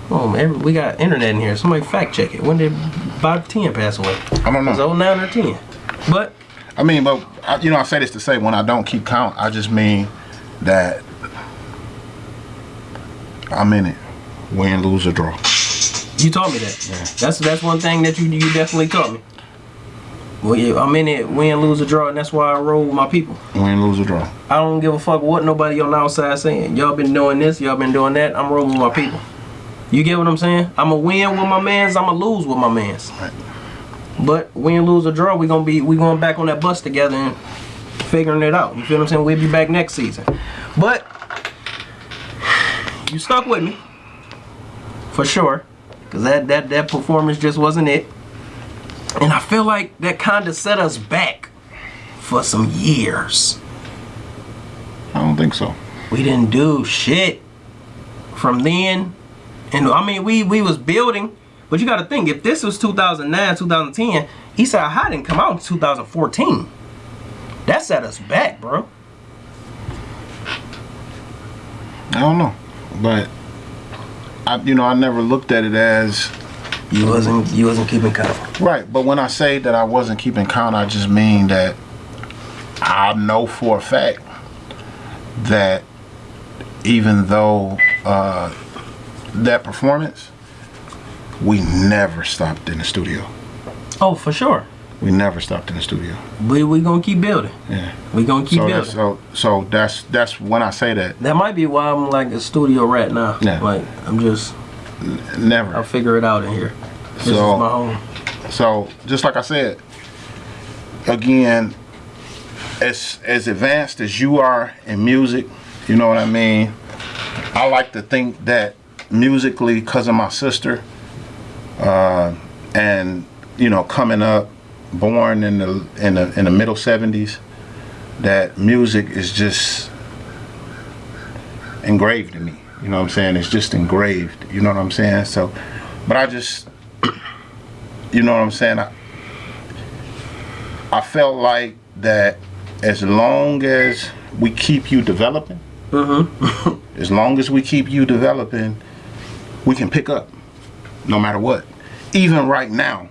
Oh man, we got internet in here. Somebody fact check it. When did Baatin pass away? I don't Was know. it 09 or ten? But I mean, but you know, I say this to say when I don't keep count, I just mean that I'm in it, win, lose, or draw. You taught me that. That's that's one thing that you you definitely taught me. Well, yeah, I'm in it, win, lose, or draw, and that's why I roll with my people. Win, lose, or draw. I don't give a fuck what nobody on the outside saying. Y'all been doing this, y'all been doing that. I'm rolling with my people. You get what I'm saying? I'm a win with my mans. I'm a lose with my mans. Right. But win, lose, or draw, we gonna be we going back on that bus together and figuring it out. You feel what I'm saying? We'll be back next season. But you stuck with me for sure, cause that that that performance just wasn't it. And I feel like that kind of set us back for some years. I don't think so. We didn't do shit from then. And I mean, we we was building, but you got to think if this was 2009, 2010, Eastside High didn't come out in 2014. That set us back, bro. I don't know, but I, you know, I never looked at it as You wasn't you wasn't keeping count. right. But when I say that I wasn't keeping count, I just mean that I know for a fact that even though uh, that performance, we never stopped in the studio. Oh, for sure. We never stopped in the studio. We we gonna keep building. Yeah. We gonna keep So building. that's so so that's that's when I say that. that might be why I'm like a studio rat now. Yeah. Like I'm just never. I'll figure it out in here. This is So- my home. So just like I said, again, as as advanced as you are in music, you know what I mean. I like to think that musically, because of my sister, uh, and you know, coming up, born in the in the in the middle '70s, that music is just engraved in me. You know what I'm saying? It's just engraved. You know what I'm saying? So, but I just you know what I'm saying? I, I felt like that as long as we keep you developing, mm-hmm. as long as we keep you developing, we can pick up no matter what. Even right now,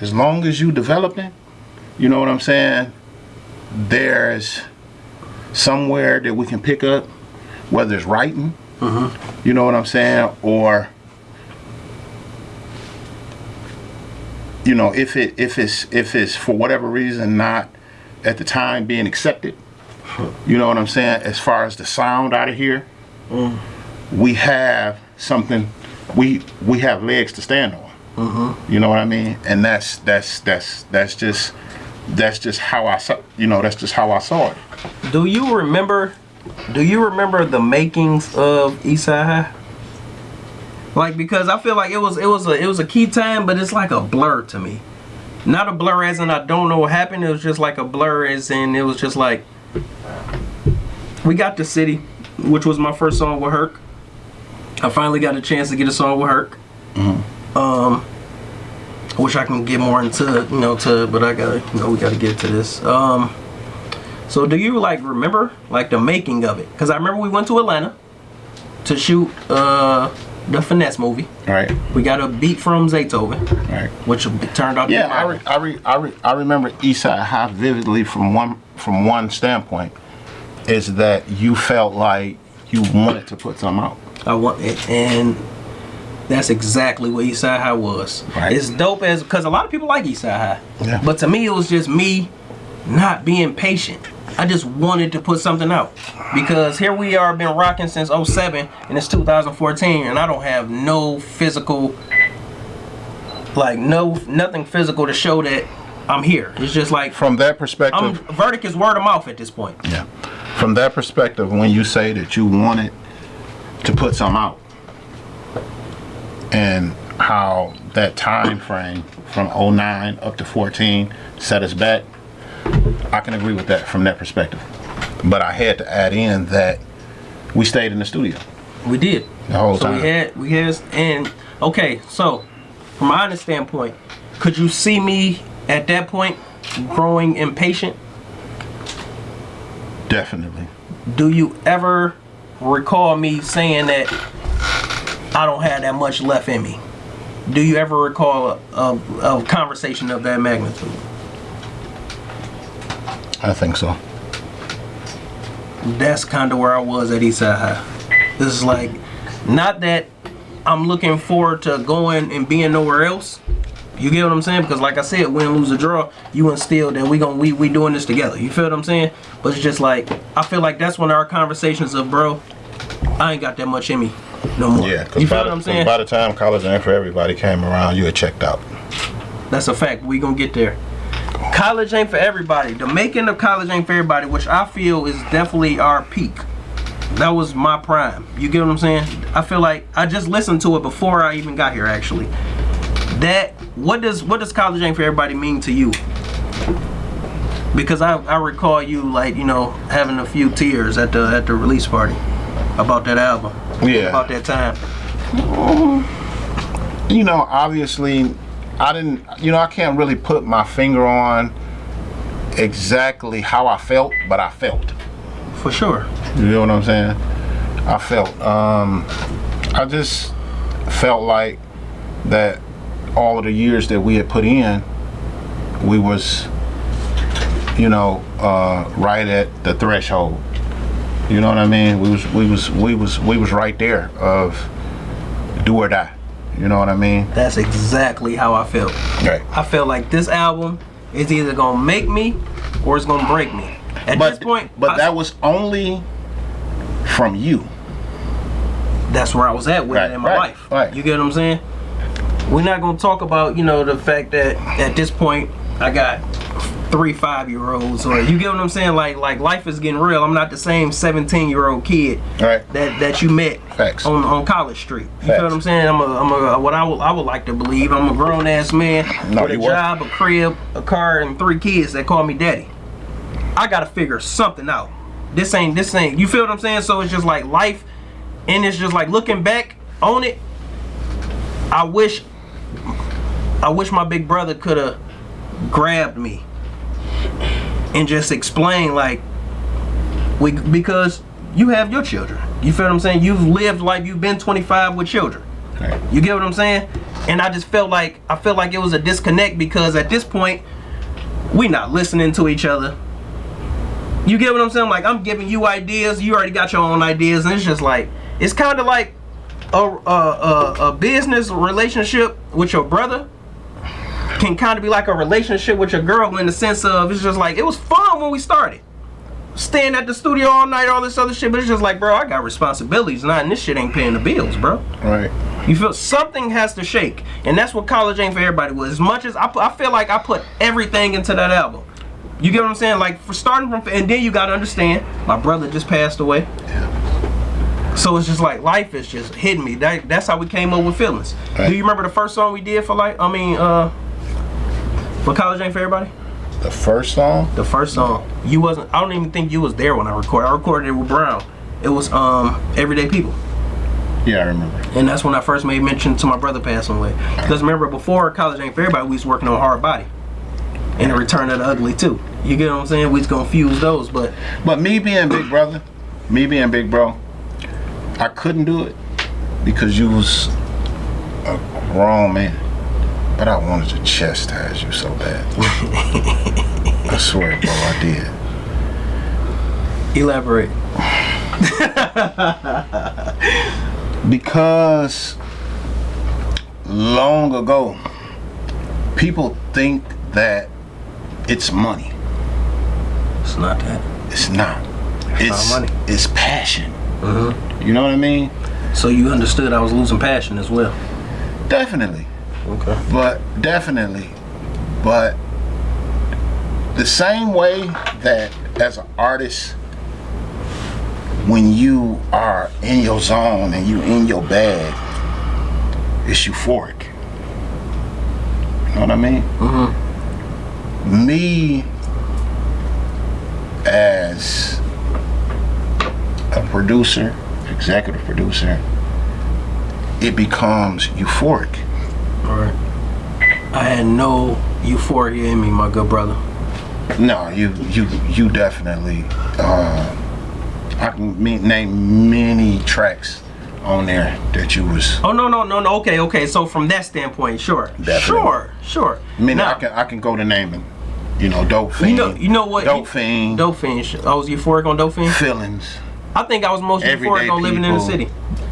as long as you developing, you know what I'm saying? There's somewhere that we can pick up, whether it's writing, mm-hmm. you know what I'm saying, or you know, if it if it's if it's for whatever reason not at the time being accepted, you know what I'm saying. As far as the sound out of here, mm. we have something. We we have legs to stand on. Mm-hmm. You know what I mean. And that's that's that's that's just that's just how I saw. You know, that's just how I saw it. Do you remember? Do you remember the makings of Eastside High? Like because I feel like it was it was a it was a key time, but it's like a blur to me. Not a blur as in I don't know what happened. It was just like a blur as in it was just like we got the city, which was my first song with Herc. I finally got a chance to get a song with Herc. Mm-hmm. Um, I wish I can get more into you know to, but I gotta you know we gotta get to this. Um. So do you like remember like the making of it? Because I remember we went to Atlanta to shoot uh the finesse movie. Right. We got a beat from Zaytoven, Right. which turned out to Yeah, be I re, I, re, I, re, I remember Eastside High vividly from one from one standpoint, is that you felt like you wanted to put something out. I want it, and that's exactly what Eastside High was. Right. It's dope as because a lot of people like Eastside High, Yeah. but to me it was just me not being patient. I just wanted to put something out because here we are, been rocking since 07 and it's 2014, and I don't have no physical, like no nothing physical to show that I'm here. It's just like From that perspective. I'm verdict is word of mouth at this point. yeah. From that perspective, when you say that you wanted to put something out, and how that time frame from 09 up to 14 set us back, I can agree with that from that perspective. But I had to add in that we stayed in the studio We did. the whole So time. we had we had and okay, so from my honest standpoint, could you see me at that point growing impatient? Definitely. Do you ever recall me saying that I don't have that much left in me? Do you ever recall a, a, a conversation of that magnitude? I think so. That's kind of where I was at Eastside High. This is like, not that I'm looking forward to going and being nowhere else. You get what I'm saying? Because like I said, win, lose, or draw, you instilled that we gon' we we doing this together. You feel what I'm saying? But it's just like I feel like that's when our conversations of bro, I ain't got that much in me no more. Yeah, you because feel by, what I'm the- saying? by the time college ain't for everybody came around, you had checked out. That's a fact. We gonna get there. College ain't for everybody. The making of college ain't for everybody, which I feel is definitely our peak. That was my prime. You get what I'm saying? I feel like I just listened to it before I even got here. Actually, that what does what does college ain't for everybody mean to you? Because I, I recall you like you know having a few tears at the at the release party about that album. Yeah. About that time. You know, obviously, I didn't, you know, I can't really put my finger on exactly how I felt, but I felt. For sure. You know what I'm saying? I felt. Um, I just felt like that all of the years that we had put in, we was, you know, uh, right at the threshold. You know what I mean? We was, we was, we was, we was right there of do or die. You know what I mean? That's exactly how I felt. Right. I felt like this album is either gonna make me or it's gonna break me. At But this point, but I- that was only from you. that's where I was at with Right, it in my right, life. right. You get what I'm saying? We're not gonna talk about, you know, the fact that at this point I got three five year olds or you get what I'm saying? Like like life is getting real. I'm not the same 17 year old kid Right. that that you met Facts. on on College Street. You Facts. feel what I'm saying? I'm a I'm a what I would I would like to believe I'm a grown ass man No, with a job, a crib, a car, and three kids that call me daddy. I gotta figure something out. This ain't this ain't you feel what I'm saying? So it's just like life and it's just like looking back on it, I wish I wish my big brother could have grabbed me and just explain like we because you have your children. You feel what I'm saying? You've lived like you've been 25 with children. Right. You get what I'm saying? And I just felt like I felt like it was a disconnect because at this point we not listening to each other. You get what I'm saying? Like I'm giving you ideas, you already got your own ideas, and it's just like it's kind of like a, a a a business relationship with your brother can kind of be like a relationship with your girl in the sense of it's just like it was fun when we started. Staying at the studio all night, all this other shit, but it's just like, bro, I got responsibilities now, and this shit ain't paying the bills, bro. Right. You feel something has to shake, and that's what college ain't for everybody was. As much as I, I feel like I put everything into that album. You get what I'm saying? Like for starting from, and then you gotta understand, my brother just passed away. Yeah. So it's just like life is just hitting me. That, that's how we came up with feelings. Right. Do you remember the first song we did for like? I mean, uh, for college ain't for everybody. The first song. The first song you wasn't. I don't even think you was there when I recorded. I recorded it with Brown. It was um Everyday People. Yeah, I remember. And that's when I first made mention to my brother passing away. Because remember, before College Ain't For Everybody, we was working on Hard Body. And the Return of the Ugly, too. You get what I'm saying? We was going to fuse those, but But me being big brother, me being big bro, I couldn't do it because you was a grown man. But I wanted to chastise you so bad. I swear, bro, I did. elaborate. Because long ago, people think that it's money. It's not that. It's not. It's not money. it's passion. Mm-hmm. You know what I mean? So you understood I was losing passion as well. Definitely. Okay. but definitely but the same way that as an artist when you are in your zone and you in your bag it's euphoric you know what i mean mm-hmm. me as a producer executive producer it becomes euphoric Alright. I had no euphoria in me, my good brother. No, you you you definitely. Uh, I can name many tracks on there that you was. Oh, no, no, no, no. Okay, okay. So from that standpoint, sure. Definitely. Sure, sure. I mean, Now, I can I can go to naming. You know, dope fiend. You know, you know what? Dope fiend. Dope Fiend. I was euphoric on Dope Fiend. feelings. I think I was most Everyday euphoric on living in the city.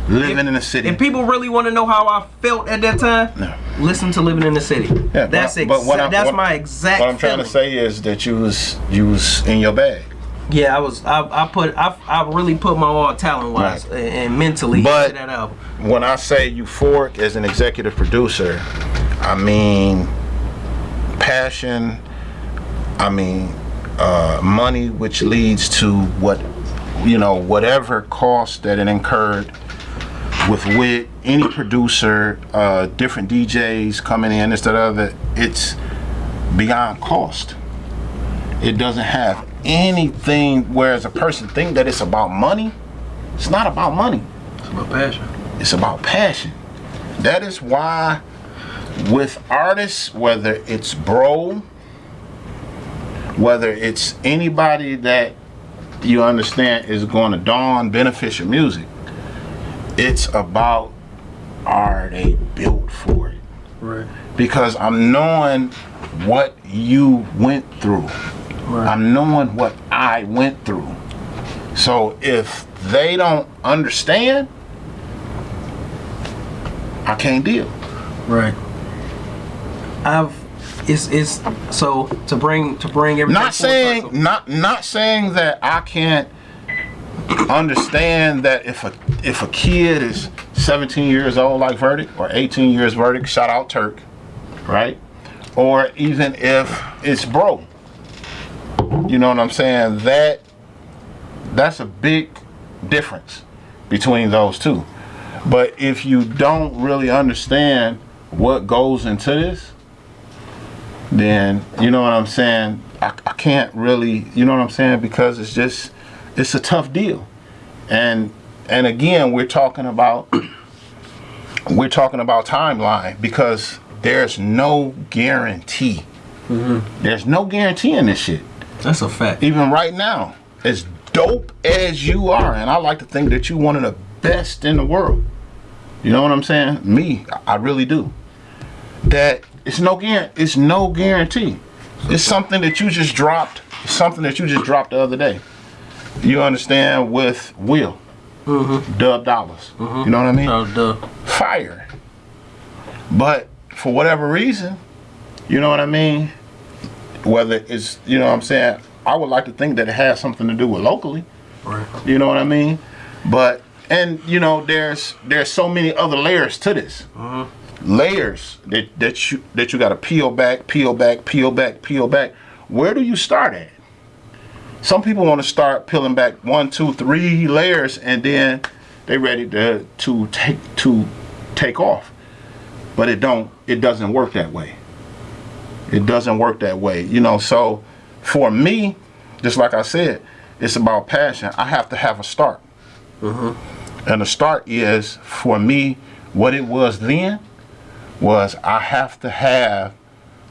Living in the city. If people really want to know how I felt at that time, No. listen to Living in the City. Yeah, that's but- but what I'm- that's what- my exact. what I'm trying to say is that you was you was in your bag. Yeah, I was. I, I put. I, I really put my all talent wise Right. and, and mentally But- into that album. When I say euphoric as an executive producer, I mean passion. I mean uh, money, which leads to what you know, whatever cost that it incurred with with any producer, uh, different DJs coming in, this, that, other. It's beyond cost. It doesn't have anything. Whereas a person think that it's about money, it's not about money It's about passion. it's about passion. That is why with artists, whether it's bro, whether it's anybody that you understand is going to dawn beneficial music, it's about are they built for it? Right. Because I'm knowing what you went through. Right. I'm knowing what I went through. So if they don't understand, I can't deal. Right. I've it's it's so to bring to bring everything. not saying not not saying that I can't understand that if a if a kid is 17 years old like verdict or 18 years verdict shout out turk right? Or even if it's bro you know what i'm saying? That that's a big difference between those two. But if you don't really understand what goes into this then you know what I'm saying. I, I can't really, you know what I'm saying, because it's just it's a tough deal, and and again we're talking about we're talking about timeline because there's no guarantee. Mm-hmm. There's no guarantee in this shit. That's a fact. Even right now, as dope as you are, and I like to think that you're one of the best in the world. You know what I'm saying? Me, I I really do. That it's no guarantee. It's no guarantee. It's something that you just dropped. Something that you just dropped the other day. You understand? With Will, Dub Dollars. You know what I mean? Oh, duh. fire. But for whatever reason, you know what I mean? Whether it's, you know what I'm saying? I would like to think that it has something to do with locally. Right. You know what I mean? But and you know, there's there's so many other layers to this. Layers that that you that you got to peel back, peel back, peel back, peel back. Where do you start at? Some people want to start peeling back one, two, three layers, and then they're ready to to take to take off. But it don't. It doesn't work that way. It doesn't work that way. You know. So for me, just like I said, it's about passion. I have to have a start. Mm-hmm. And the start is for me what it was then was I have to have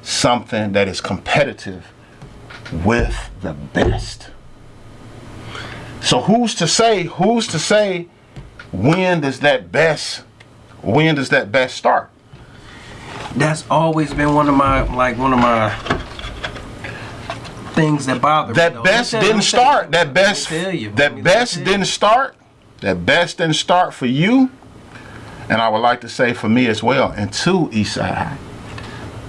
something that is competitive with the best. So who's to say who's to say when does that best when does that best start? That's always been one of my like one of my things that bother me. That though. best me tell- didn't start. That best tell you, let that me best didn't start. That best didn't start for you. And I would like to say for me as well, and to Eastside High.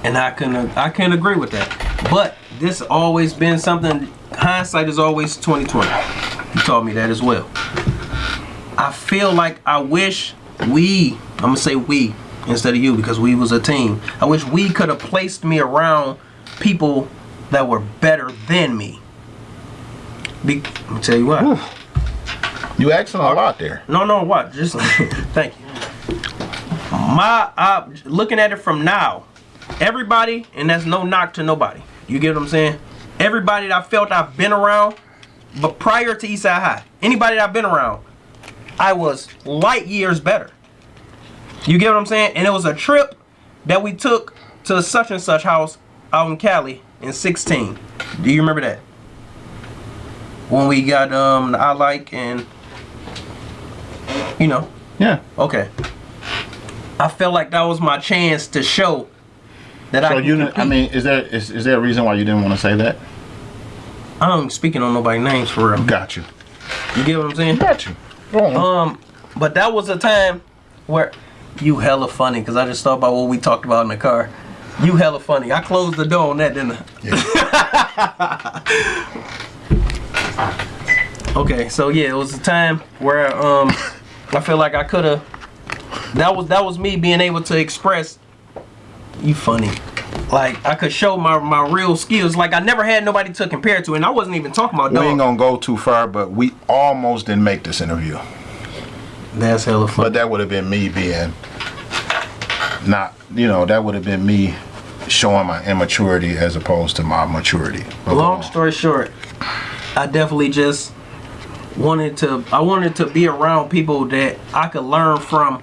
and I can I can agree with that. But this always been something. Hindsight is always twenty twenty. You taught me that as well. I feel like I wish we. I'm gonna say we instead of you because we was a team. I wish we could have placed me around people that were better than me. Be, let me tell you what. You asking a lot there. No, no, what? Just thank you. My uh, looking at it from now, everybody, and that's no knock to nobody. You get what I'm saying? Everybody that I felt I've been around, but prior to Eastside High, anybody that I've been around, I was light years better. You get what I'm saying? And it was a trip that we took to such and such house out in Cali in 16. Do you remember that? When we got um the I like and you know, Yeah. okay. I felt like that was my chance to show that I So can you didn't, I mean, is there is, is there a reason why you didn't want to say that? I'm speaking on nobody's names for real. Got you. You get what I'm saying? Got you. Um, but that was a time where you hella funny because I just thought about what we talked about in the car. You hella funny. I closed the door on that, didn't I? okay, so yeah, it was a time where um, I feel like I could have. That was that was me being able to express. You funny. Like I could show my my real skills. Like I never had nobody to compare to, and I wasn't even talking about we ain't gonna go too far, but we almost didn't make this interview. That's hella funny. But that would have been me being not, you know, that would have been me showing my immaturity as opposed to my maturity. Long story short i definitely just wanted to i wanted to be around people that i could learn from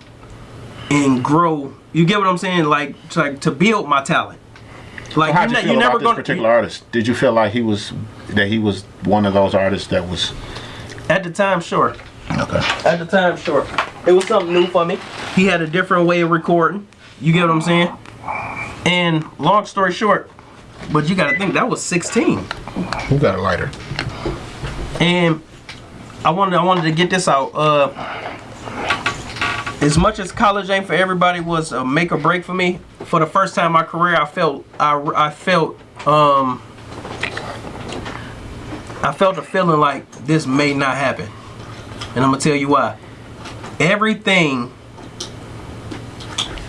and grow you get what i'm saying like to, like to build my talent like How'd you ne- feel about this gonna particular artist? Did you feel like he was that he was one of those artists that was at the time sure okay? at the time sure it was something new for me he had a different way of recording you get what i'm saying and long story short but you gotta think that was 16 Who got a lighter? and I wanted I wanted to get this out. Uh, as much as college ain't for everybody was a make or break for me. For the first time in my career, I felt I, I felt um I felt a feeling like this may not happen, and I'm gonna tell you why. Everything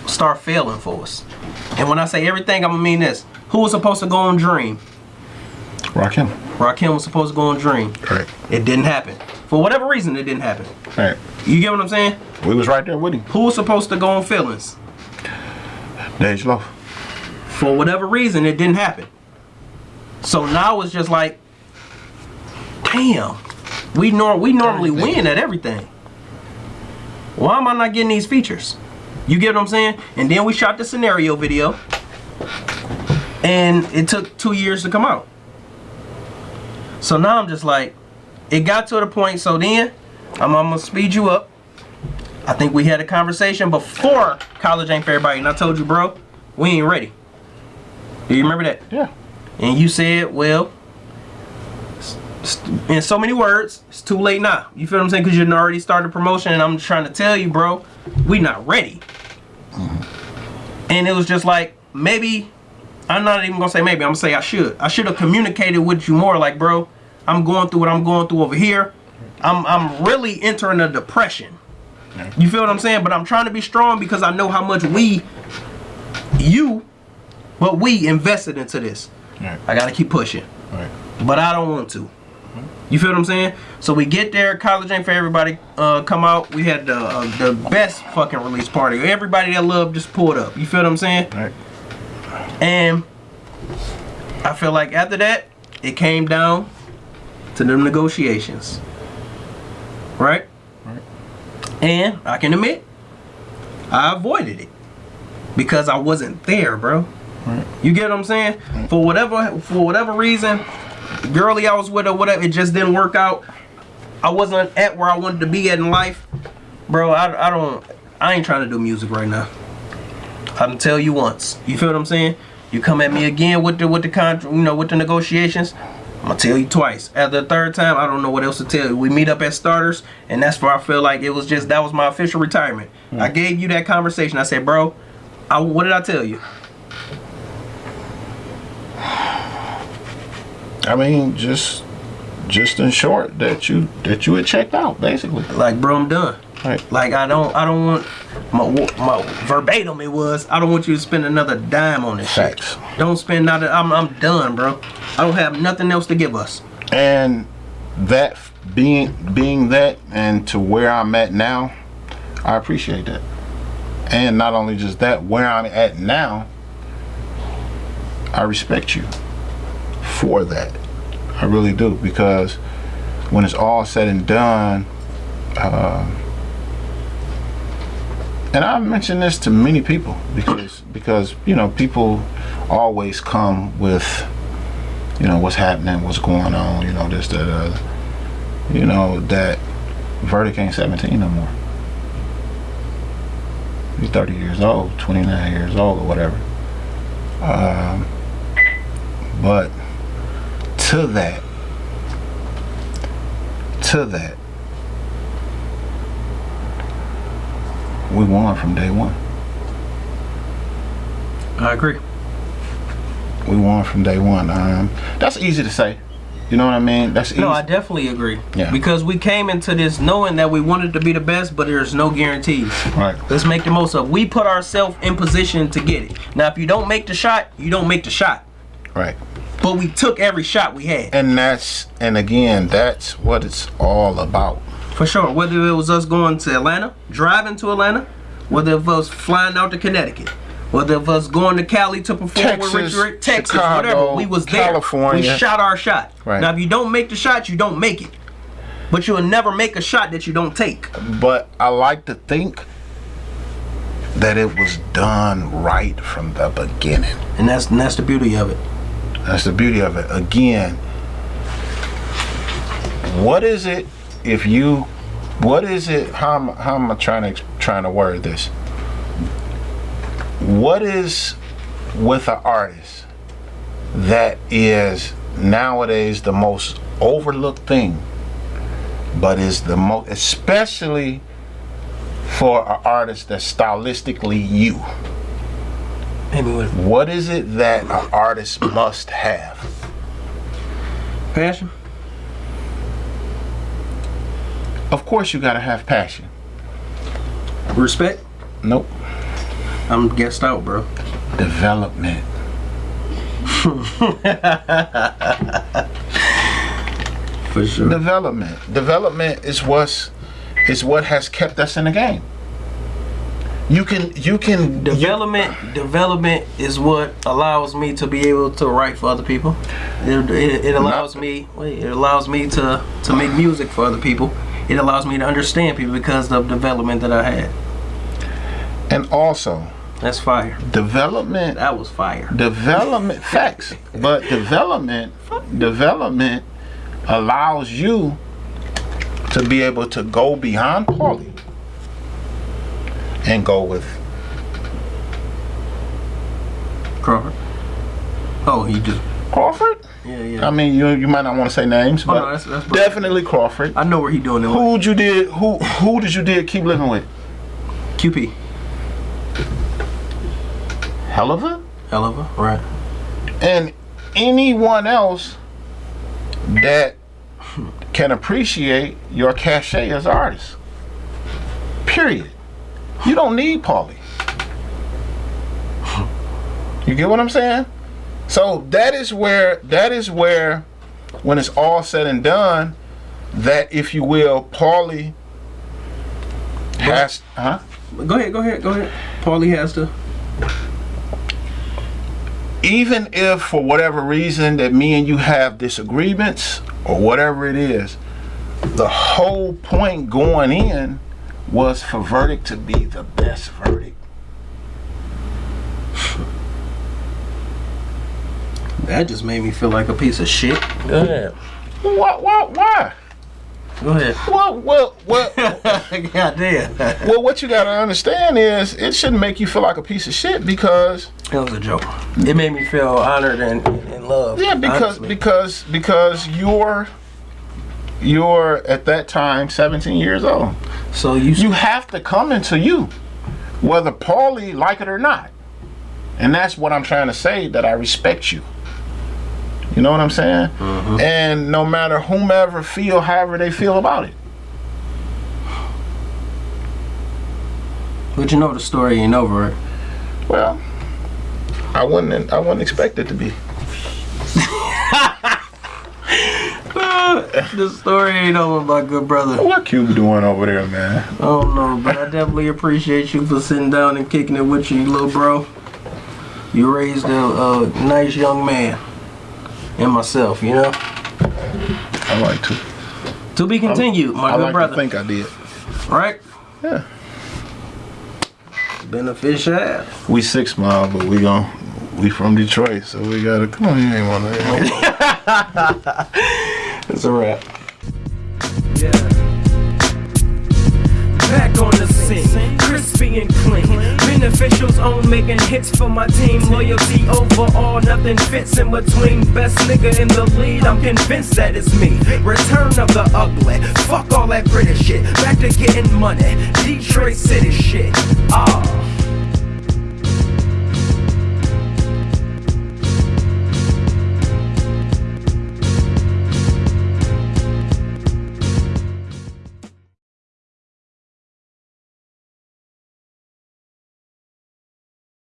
start failing for us, and when I say everything, I'm gonna mean this. Who was supposed to go on Dream? Rakim. Rakim was supposed to go on Dream. Right. It didn't happen. For whatever reason, it didn't happen. Right. You get what I'm saying? We was right there with him. Who was supposed to go on Feelings? DeJ Loaf. For whatever reason, it didn't happen. So now it's just like, damn, we nor we normally win at everything. Why am I not getting these features? You get what I'm saying? And then we shot the scenario video, and it took two years to come out. So now I'm just like, it got to the point. So then, I'm, I'm gonna speed you up. I think we had a conversation before college ain't for everybody, and I told you, bro, we ain't ready. Do you remember that? Yeah. And you said, well, in so many words, it's too late now. You feel what I'm saying? Because you already started promotion, and I'm trying to tell you, bro, we not ready. Mm-hmm. And it was just like, maybe, I'm not even gonna say maybe, I'm gonna say I should. I should have communicated with you more, like, bro, I'm going through what I'm going through over here. I'm, I'm really entering a depression. You feel what I'm saying? But I'm trying to be strong because I know how much we, you, but we invested into this. Right. I gotta keep pushing, Right. but I don't want to. You feel what I'm saying? So we get there, college ain't for everybody. Uh, come out. We had the uh, the best fucking release party. Everybody that loved just pulled up. You feel what I'm saying? Right. And I feel like after that, it came down to them negotiations. Right? Right. And I can admit, I avoided it because I wasn't there, bro. Right. You get what I'm saying? For whatever for whatever reason, girly I was with or whatever, it just didn't work out. I wasn't at where I wanted to be at in life, bro. I, I don't. I ain't trying to do music right now. I can tell you once. You feel what I'm saying? You come at me again with the with the contract, you know, with the negotiations. I'm gonna tell you twice. After the third time, I don't know what else to tell you. We meet up at starters, and that's where I feel like it was just that was my official retirement. Hmm. I gave you that conversation. I said, bro, I, what did I tell you? I mean, just just in short, that you that you had checked out, basically. Like, bro, I'm done. Right. Like, I don't, I don't want my my verbatim. It was, I don't want you to spend another dime on this Facts. shit. Don't spend not. I'm, I'm done, bro. I don't have nothing else to give us. And that being being that and to where I'm at now, I appreciate that. And not only just that, where I'm at now, I respect you for that. I really do because when it's all said and done, uh, and I've mentioned this to many people because because you know people always come with you know what's happening, what's going on, you know this, that, uh, you know that verdict ain't 17 no more. He's 30 years old, 29 years old, or whatever. Um, but to that, to that, we won from day one. I agree. We won from day one. Um, that's easy to say. You know what I mean? That's easy. No, I definitely agree. Yeah. Because we came into this knowing that we wanted to be the best, but there's no guarantees. right. Let's make the most of. it. We put ourselves in position to get it. Now, if you don't make the shot, you don't make the shot. Right. But we took every shot we had. And that's and again, that's what it's all about. For sure. Whether it was us going to Atlanta, driving to Atlanta, whether it was flying out to Connecticut, whether it was going to Cali to perform Texas, with Rich Rick, Texas, Chicago, whatever, we was there. California. We shot our shot. Right. Now, if you don't make the shot, you don't make it. But you'll never make a shot that you don't take. But I like to think that it was done right from the beginning. And that's and that's the beauty of it. That's the beauty of it. Again, what is it if you what is it how am, how am I trying to trying to word this? What is with an artist that is nowadays the most overlooked thing but is the most especially for an artist that's stylistically you? What is it that an artist must have? passion. Of course, you gotta have passion. Respect. Nope. I'm guessed out, bro. Development. For sure. Development. Development is what's is what has kept us in the game. You can you can Development, development is what allows me to be able to write for other people. It, it, it allows me, wait, it allows me to to make music for other people. It allows me to understand people because of development that I had. and also That's fire. development That was fire. development facts but development development allows you to be able to go beyond Paulie and go with Crawford. Oh, he just Crawford. Yeah yeah. I mean, you you might not want to say names, Oh, but no, that's- that's definitely Crawford. I know where he doing it. Who you did? Who who did you did keep living with? QP. Hell of a Hell of a right. and anyone else that can appreciate your cachet as artists. Period. You don't need Paulie. You get what I'm saying? So that is where that is where when it's all said and done, that if you will, Paulie has huh? Go ahead, go ahead, go ahead. Paulie has to. even if for whatever reason that me and you have disagreements or whatever it is, the whole point going in was for verdict to be the best verdict. That just made me feel like a piece of shit. Go ahead. Why? Why? Why? Go ahead. Well, well, well, God damn. That well. What you gotta understand is it shouldn't make you feel like a piece of shit because it was a joke. It made me feel honored and, and loved. yeah, because honestly. because because you're you're at that time 17 years old. so you, you have to come into you, whether Paulie like it or not. And that's what I'm trying to say, that I respect you. You know what I'm saying? Mm-hmm. And no matter whomever feel however they feel about it. but you know the story ain't over. Well, I wouldn't I wouldn't expect it to be. the story ain't over, my good brother. What Cube doing over there, man? I don't know, but I definitely appreciate you for sitting down and kicking it with you, little bro. You raised a, a nice young man. And myself, you know? I like to. To be continued, my I good like brother. to think I did. right? Yeah. Beneficial. We six mile, but we gon' we from Detroit, so we gotta come on. You ain't want to. It's a wrap. Yeah. Back on the scene, crispy and clean. Beneficials on making hits for my team. Loyalty overall, nothing fits in between. Best nigga in the lead, I'm convinced that it's me. Return of the ugly, fuck all that British shit. Back to getting money, Detroit City shit. Ah.